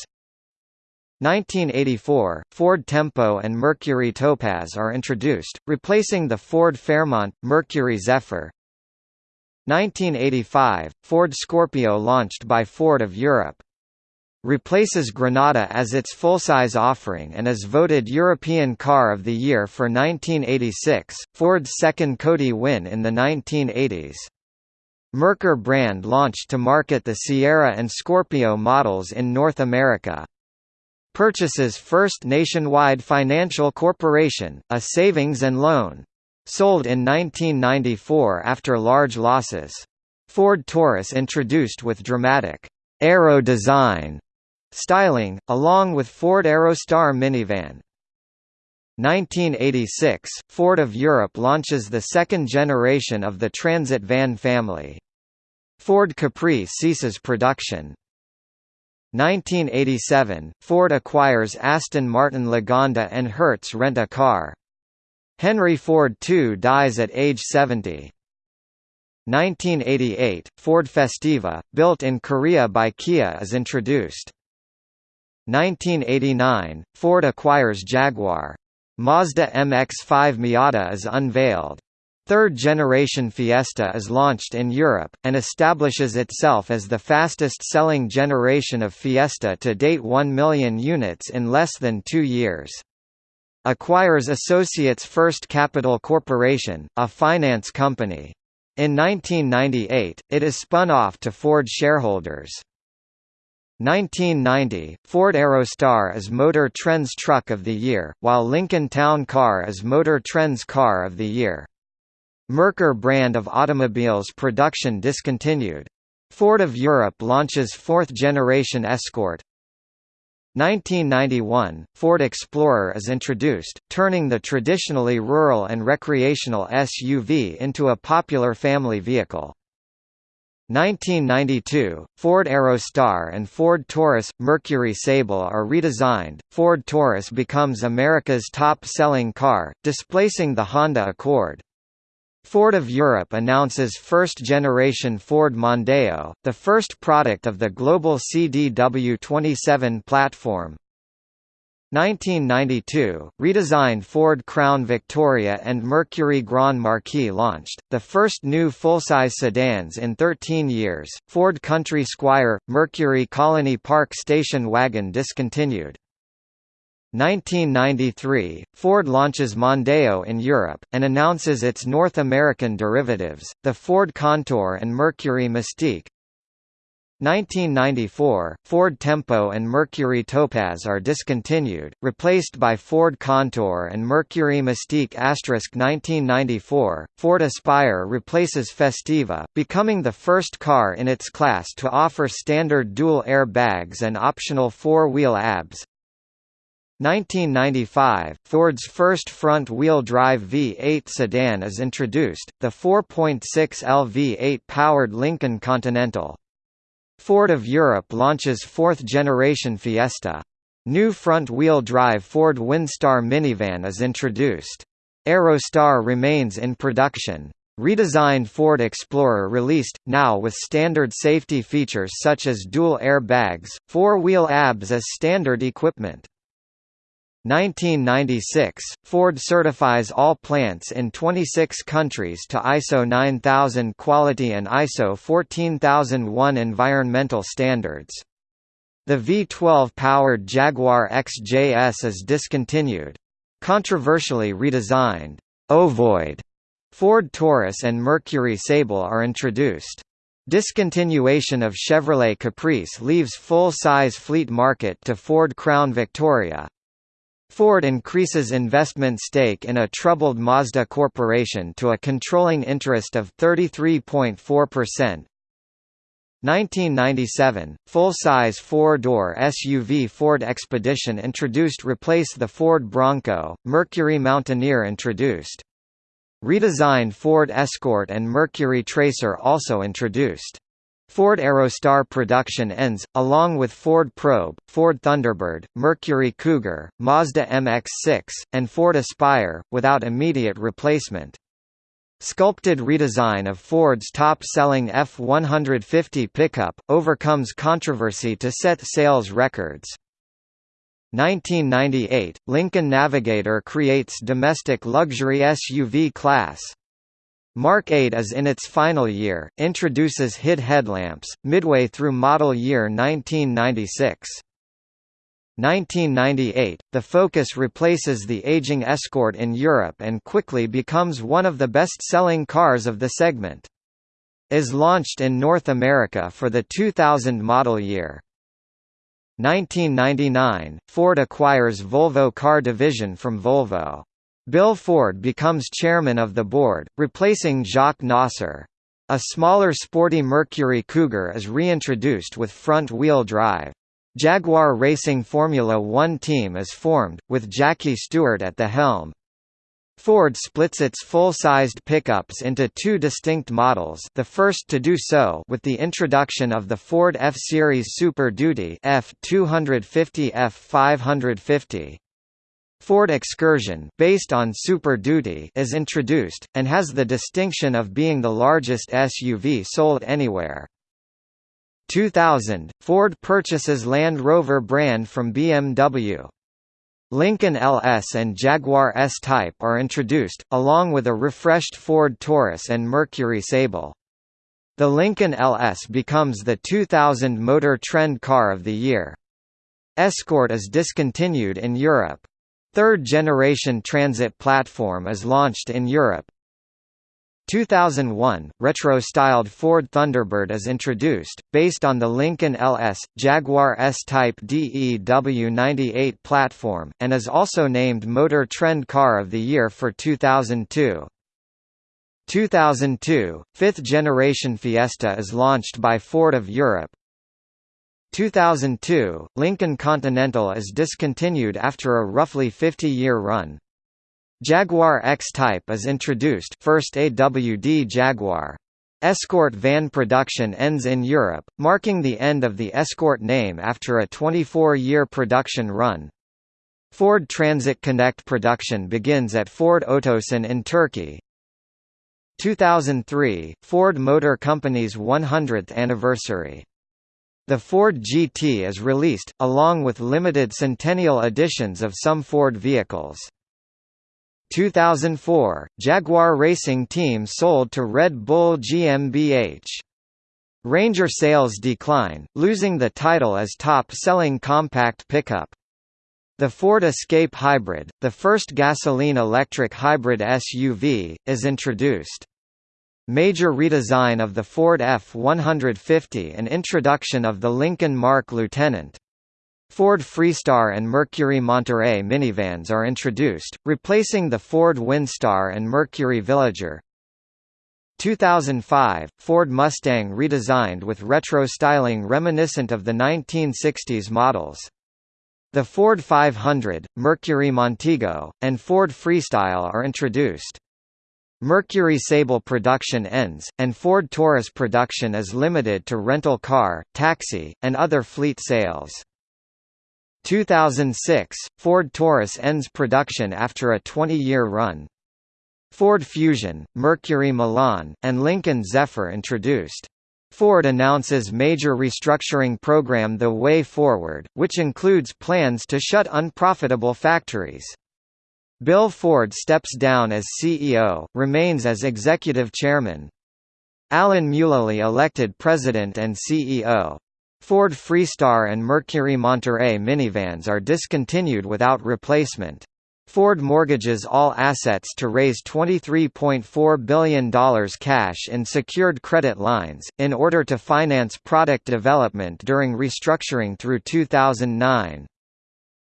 1984, Ford Tempo and Mercury Topaz are introduced, replacing the Ford Fairmont, Mercury Zephyr. 1985, Ford Scorpio launched by Ford of Europe replaces Granada as its full-size offering and is voted European Car of the Year for 1986, Ford's second COTY win in the 1980s. Merkur brand launched to market the Sierra and Scorpio models in North America. Purchases First Nationwide Financial Corporation, a savings and loan. Sold in 1994 after large losses. Ford Taurus introduced with dramatic aero design styling, along with Ford Aerostar minivan. 1986, Ford of Europe launches the second generation of the Transit van family. Ford Capri ceases production. 1987, Ford acquires Aston Martin Lagonda and Hertz Rent-A-Car. Henry Ford II dies at age 70. 1988, Ford Festiva, built in Korea by Kia is introduced. 1989, Ford acquires Jaguar. Mazda MX-5 Miata is unveiled. Third-generation Fiesta is launched in Europe, and establishes itself as the fastest-selling generation of Fiesta to date 1 million units in less than two years. acquires Associates First Capital Corporation, a finance company. In 1998, it is spun off to Ford shareholders. 1990, Ford Aerostar is Motor Trend's Truck of the Year, while Lincoln Town Car is Motor Trend's Car of the Year. Merkur brand of automobiles production discontinued. Ford of Europe launches fourth-generation Escort. 1991, Ford Explorer is introduced, turning the traditionally rural and recreational SUV into a popular family vehicle. 1992, Ford Aerostar and Ford Taurus Mercury Sable are redesigned. Ford Taurus becomes America's top-selling car, displacing the Honda Accord. Ford of Europe announces first-generation Ford Mondeo, the first product of the global CDW27 platform. 1992, redesigned Ford Crown Victoria and Mercury Grand Marquis launched, the first new full-size sedans in 13 years. Ford Country Squire, Mercury Colony Park station wagon discontinued. 1993, Ford launches Mondeo in Europe, and announces its North American derivatives, the Ford Contour and Mercury Mystique. 1994, Ford Tempo and Mercury Topaz are discontinued, replaced by Ford Contour and Mercury Mystique*. asterisk 1994, Ford Aspire replaces Festiva, becoming the first car in its class to offer standard dual airbags and optional four-wheel ABS. 1995, Ford's first front-wheel drive V8 sedan is introduced, the 4.6L V8 powered Lincoln Continental. Ford of Europe launches fourth-generation Fiesta. New front-wheel drive Ford Windstar minivan is introduced. Aerostar remains in production. Redesigned Ford Explorer released, now with standard safety features such as dual airbags, four-wheel ABS as standard equipment. 1996, Ford certifies all plants in 26 countries to ISO 9000 quality and ISO 14001 environmental standards. The V12-powered Jaguar XJS is discontinued. Controversially redesigned, oh, Ovoid, Ford Taurus and Mercury Sable are introduced. Discontinuation of Chevrolet Caprice leaves full-size fleet market to Ford Crown Victoria. Ford increases investment stake in a troubled Mazda Corporation to a controlling interest of 33.4%. 1997, full-size four-door SUV Ford Expedition introduced replace the Ford Bronco, Mercury Mountaineer introduced. Redesigned Ford Escort and Mercury Tracer also introduced. Ford Aerostar production ends, along with Ford Probe, Ford Thunderbird, Mercury Cougar, Mazda MX-6, and Ford Aspire, without immediate replacement. Sculpted redesign of Ford's top-selling F-150 pickup, overcomes controversy to set sales records. 1998, Lincoln Navigator creates domestic luxury SUV class. Mark 8 is in its final year, introduces HID headlamps, midway through model year 1996. 1998, the Focus replaces the aging Escort in Europe and quickly becomes one of the best-selling cars of the segment. Is launched in North America for the 2000 model year. 1999, Ford acquires Volvo car division from Volvo. Bill Ford becomes chairman of the board, replacing Jacques Nasser. A smaller sporty Mercury Cougar is reintroduced with front-wheel drive. Jaguar Racing Formula One team is formed, with Jackie Stewart at the helm. Ford splits its full-sized pickups into two distinct models the first to do so with the introduction of the Ford F-Series Super Duty F250 F550. Ford Excursion based on Super Duty is introduced, and has the distinction of being the largest SUV sold anywhere. 2000, Ford purchases Land Rover brand from BMW. Lincoln LS and Jaguar S-Type are introduced, along with a refreshed Ford Taurus and Mercury Sable. The Lincoln LS becomes the 2000 Motor Trend Car of the Year. Escort is discontinued in Europe. Third-generation transit platform is launched in Europe. 2001, retro-styled Ford Thunderbird is introduced, based on the Lincoln LS, Jaguar S-Type DEW98 platform, and is also named Motor Trend Car of the Year for 2002. 2002, fifth-generation Fiesta is launched by Ford of Europe. 2002, Lincoln Continental is discontinued after a roughly 50-year run. Jaguar X-Type is introduced first AWD Jaguar. Escort van production ends in Europe, marking the end of the Escort name after a 24-year production run. Ford Transit Connect production begins at Ford Otosan in Turkey. 2003, Ford Motor Company's 100th anniversary. The Ford GT is released, along with limited centennial editions of some Ford vehicles. 2004, Jaguar Racing Team sold to Red Bull GmbH. Ranger sales decline, losing the title as top-selling compact pickup. The Ford Escape Hybrid, the first gasoline-electric hybrid SUV, is introduced. Major redesign of the Ford F-150 and introduction of the Lincoln Mark Lieutenant. Ford Freestar and Mercury Monterey minivans are introduced, replacing the Ford Windstar and Mercury Villager. 2005, Ford Mustang redesigned with retro styling reminiscent of the 1960s models. The Ford 500, Mercury Montego, and Ford Freestyle are introduced. Mercury Sable production ends, and Ford Taurus production is limited to rental car, taxi, and other fleet sales. 2006, Ford Taurus ends production after a 20-year run. Ford Fusion, Mercury Milan, and Lincoln Zephyr introduced. Ford announces major restructuring program The Way Forward, which includes plans to shut unprofitable factories. Bill Ford steps down as CEO, remains as executive chairman. Alan Mulally elected president and CEO. Ford Freestar and Mercury Monterey minivans are discontinued without replacement. Ford mortgages all assets to raise $23.4 billion cash in secured credit lines, in order to finance product development during restructuring through 2009.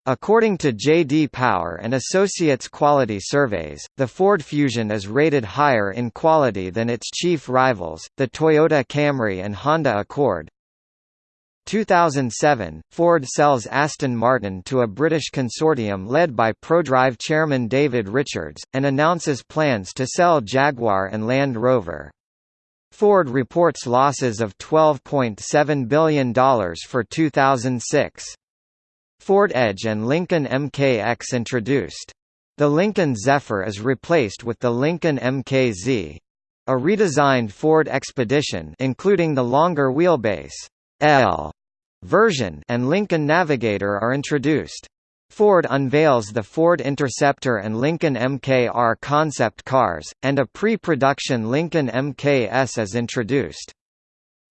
According to J.D. Power and Associates Quality Surveys, the Ford Fusion is rated higher in quality than its chief rivals, the Toyota Camry and Honda Accord. 2007, Ford sells Aston Martin to a British consortium led by Prodrive chairman David Richards, and announces plans to sell Jaguar and Land Rover. Ford reports losses of $12.7 billion for 2006. Ford Edge and Lincoln MKX introduced. The Lincoln Zephyr is replaced with the Lincoln MKZ. A redesigned Ford Expedition including the longer wheelbase L version and Lincoln Navigator are introduced. Ford unveils the Ford Interceptor and Lincoln MKR concept cars, and a pre-production Lincoln MKS is introduced.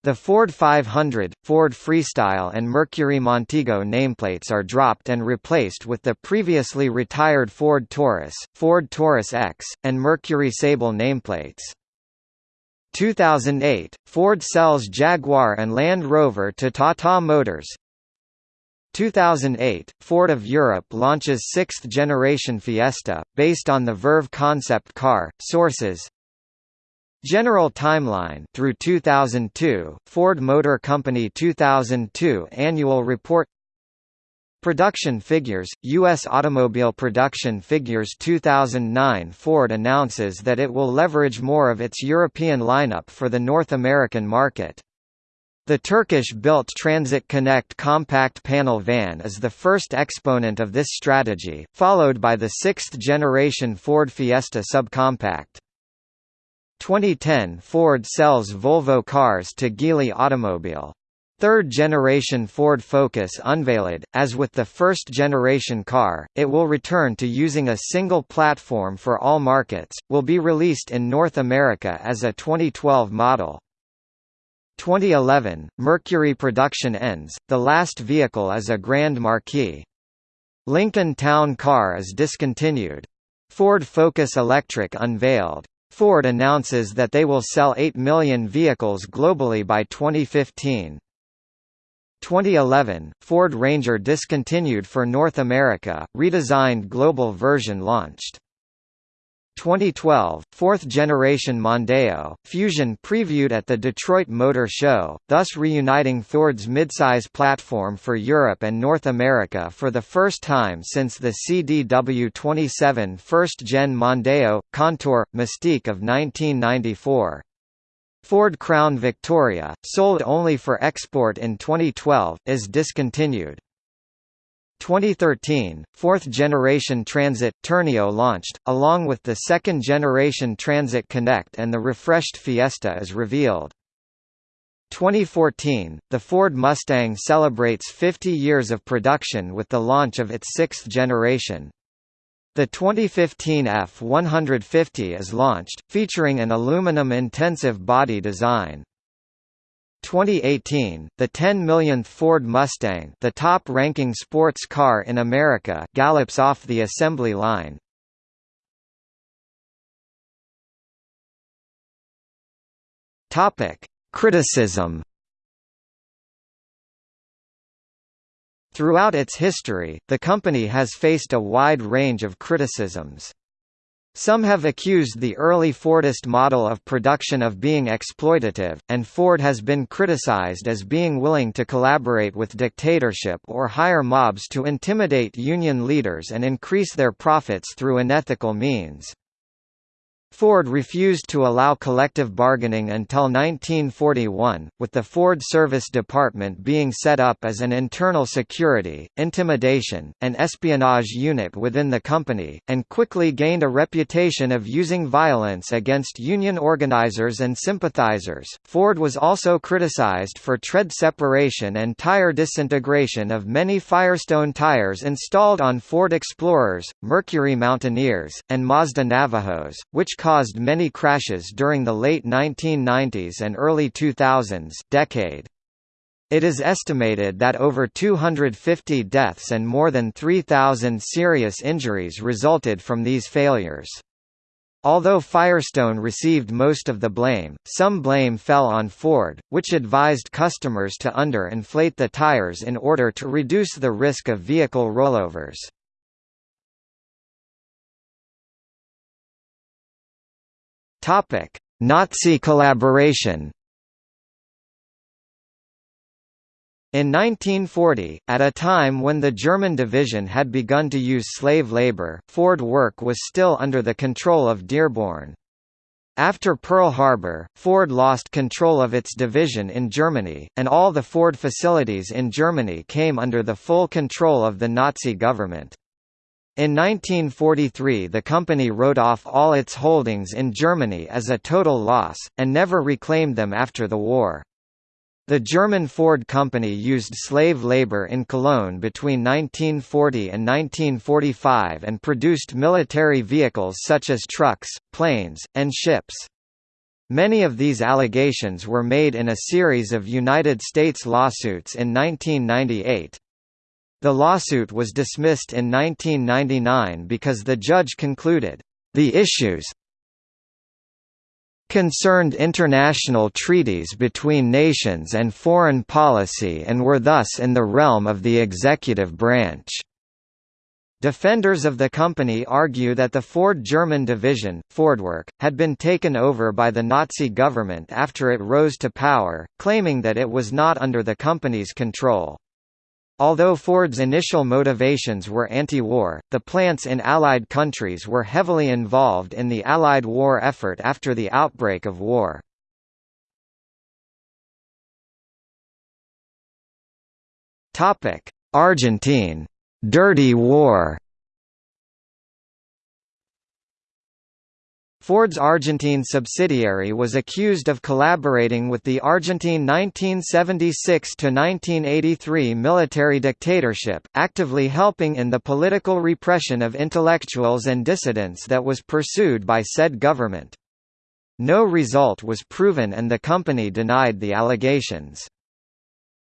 The Ford 500, Ford Freestyle and Mercury Montego nameplates are dropped and replaced with the previously retired Ford Taurus, Ford Taurus X, and Mercury Sable nameplates. 2008, Ford sells Jaguar and Land Rover to Tata Motors. 2008, Ford of Europe launches sixth-generation Fiesta, based on the Verve concept car. Sources General timeline through 2002, Ford Motor Company 2002 annual report Production figures, U.S. automobile production figures 2009 Ford announces that it will leverage more of its European lineup for the North American market. The Turkish-built Transit Connect compact panel van is the first exponent of this strategy, followed by the sixth-generation Ford Fiesta subcompact. 2010 Ford sells Volvo cars to Geely Automobile. Third-generation Ford Focus unveiled, as with the first-generation car, it will return to using a single platform for all markets, will be released in North America as a 2012 model. 2011, Mercury production ends, the last vehicle is a Grand Marquis. Lincoln Town Car is discontinued. Ford Focus Electric unveiled. Ford announces that they will sell 8 million vehicles globally by 2015. 2011, Ford Ranger discontinued for North America, redesigned global version launched. 2012, fourth-generation Mondeo, Fusion previewed at the Detroit Motor Show, thus reuniting Ford's midsize platform for Europe and North America for the first time since the CDW27 first-gen Mondeo, Contour, Mystique of 1994. Ford Crown Victoria, sold only for export in 2012, is discontinued. 2013, fourth-generation Transit, Tourneo launched, along with the second-generation Transit Connect and the refreshed Fiesta is revealed. 2014, the Ford Mustang celebrates 50 years of production with the launch of its sixth generation. The 2015 F-150 is launched, featuring an aluminum-intensive body design. 2018, the 10 millionth Ford Mustang the top-ranking sports car in America gallops off the assembly line. Criticism Throughout its history, the company has faced a wide range of criticisms. Some have accused the early Fordist model of production of being exploitative, and Ford has been criticized as being willing to collaborate with dictatorship or hire mobs to intimidate union leaders and increase their profits through unethical means. Ford refused to allow collective bargaining until 1941, with the Ford Service Department being set up as an internal security, intimidation, and espionage unit within the company, and quickly gained a reputation of using violence against union organizers and sympathizers. Ford was also criticized for tread separation and tire disintegration of many Firestone tires installed on Ford Explorers, Mercury Mountaineers, and Mazda Navajos, caused many crashes during the late 1990s and early 2000s decade. It is estimated that over 250 deaths and more than 3,000 serious injuries resulted from these failures. Although Firestone received most of the blame, some blame fell on Ford, which advised customers to under-inflate the tires in order to reduce the risk of vehicle rollovers. Topic: Nazi collaboration. In 1940, at a time when the German division had begun to use slave labor, Ford work was still under the control of Dearborn. After Pearl Harbor, Ford lost control of its division in Germany, and all the Ford facilities in Germany came under the full control of the Nazi government. In 1943 the company wrote off all its holdings in Germany as a total loss, and never reclaimed them after the war. The German Ford Company used slave labor in Cologne between 1940 and 1945 and produced military vehicles such as trucks, planes, and ships. Many of these allegations were made in a series of United States lawsuits in 1998. The lawsuit was dismissed in 1999 because the judge concluded, "...the issues concerned international treaties between nations and foreign policy and were thus in the realm of the executive branch." Defenders of the company argue that the Ford German division, Fordwerk, had been taken over by the Nazi government after it rose to power, claiming that it was not under the company's control. Although Ford's initial motivations were anti-war, the plants in Allied countries were heavily involved in the Allied war effort after the outbreak of war. Argentine. «dirty war» Ford's Argentine subsidiary was accused of collaborating with the Argentine 1976–1983 military dictatorship, actively helping in the political repression of intellectuals and dissidents that was pursued by said government. No result was proven and the company denied the allegations.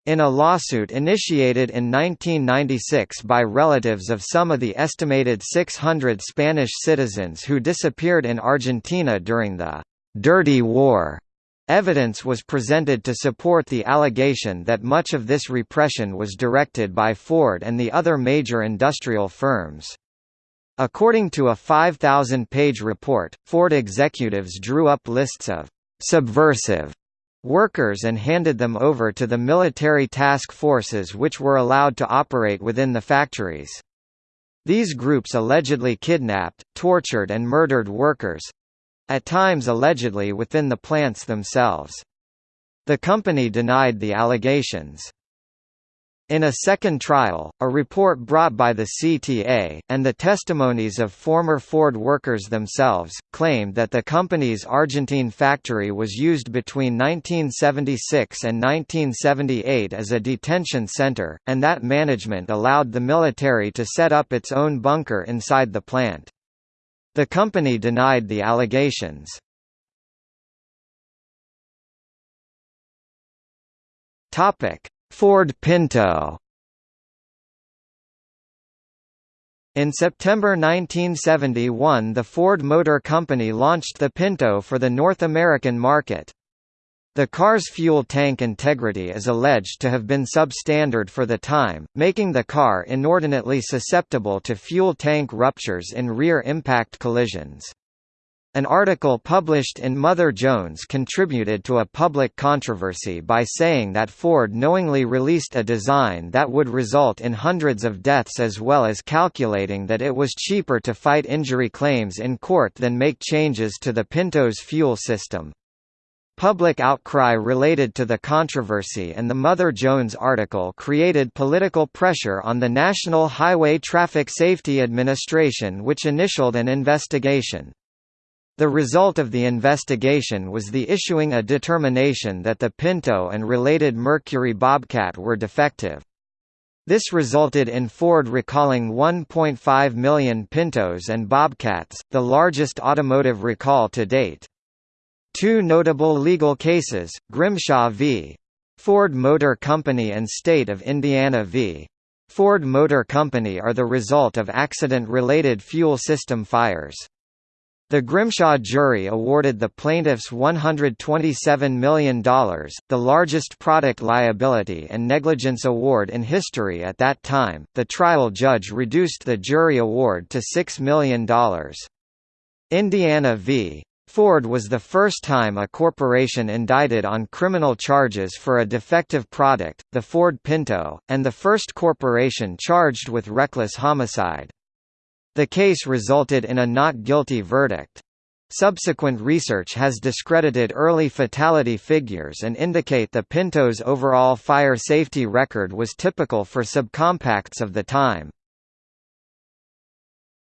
In a lawsuit initiated in 1996 by relatives of some of the estimated 600 Spanish citizens who disappeared in Argentina during the «Dirty War», evidence was presented to support the allegation that much of this repression was directed by Ford and the other major industrial firms. According to a 5,000-page report, Ford executives drew up lists of «subversive» workers and handed them over to the military task forces which were allowed to operate within the factories. These groups allegedly kidnapped, tortured and murdered workers—at times allegedly within the plants themselves. The company denied the allegations. In a second trial, a report brought by the CTA, and the testimonies of former Ford workers themselves, claimed that the company's Argentine factory was used between 1976 and 1978 as a detention center, and that management allowed the military to set up its own bunker inside the plant. The company denied the allegations. Topic Ford Pinto In September 1971 the Ford Motor Company launched the Pinto for the North American market. The car's fuel tank integrity is alleged to have been substandard for the time, making the car inordinately susceptible to fuel tank ruptures in rear impact collisions. An article published in Mother Jones contributed to a public controversy by saying that Ford knowingly released a design that would result in hundreds of deaths as well as calculating that it was cheaper to fight injury claims in court than make changes to the Pinto's fuel system. Public outcry related to the controversy and the Mother Jones article created political pressure on the National Highway Traffic Safety Administration which initialed an investigation. The result of the investigation was the issuing a determination that the Pinto and related Mercury Bobcat were defective. This resulted in Ford recalling 1.5 million Pintos and Bobcats, the largest automotive recall to date. Two notable legal cases, Grimshaw v. Ford Motor Company and State of Indiana v. Ford Motor Company are the result of accident-related fuel system fires. The Grimshaw jury awarded the plaintiffs $127 million, the largest product liability and negligence award in history at that time. The trial judge reduced the jury award to $6 million. Indiana v. Ford was the first time a corporation indicted on criminal charges for a defective product, the Ford Pinto, and the first corporation charged with reckless homicide. The case resulted in a not guilty verdict. Subsequent research has discredited early fatality figures and indicate the Pinto's overall fire safety record was typical for subcompacts of the time.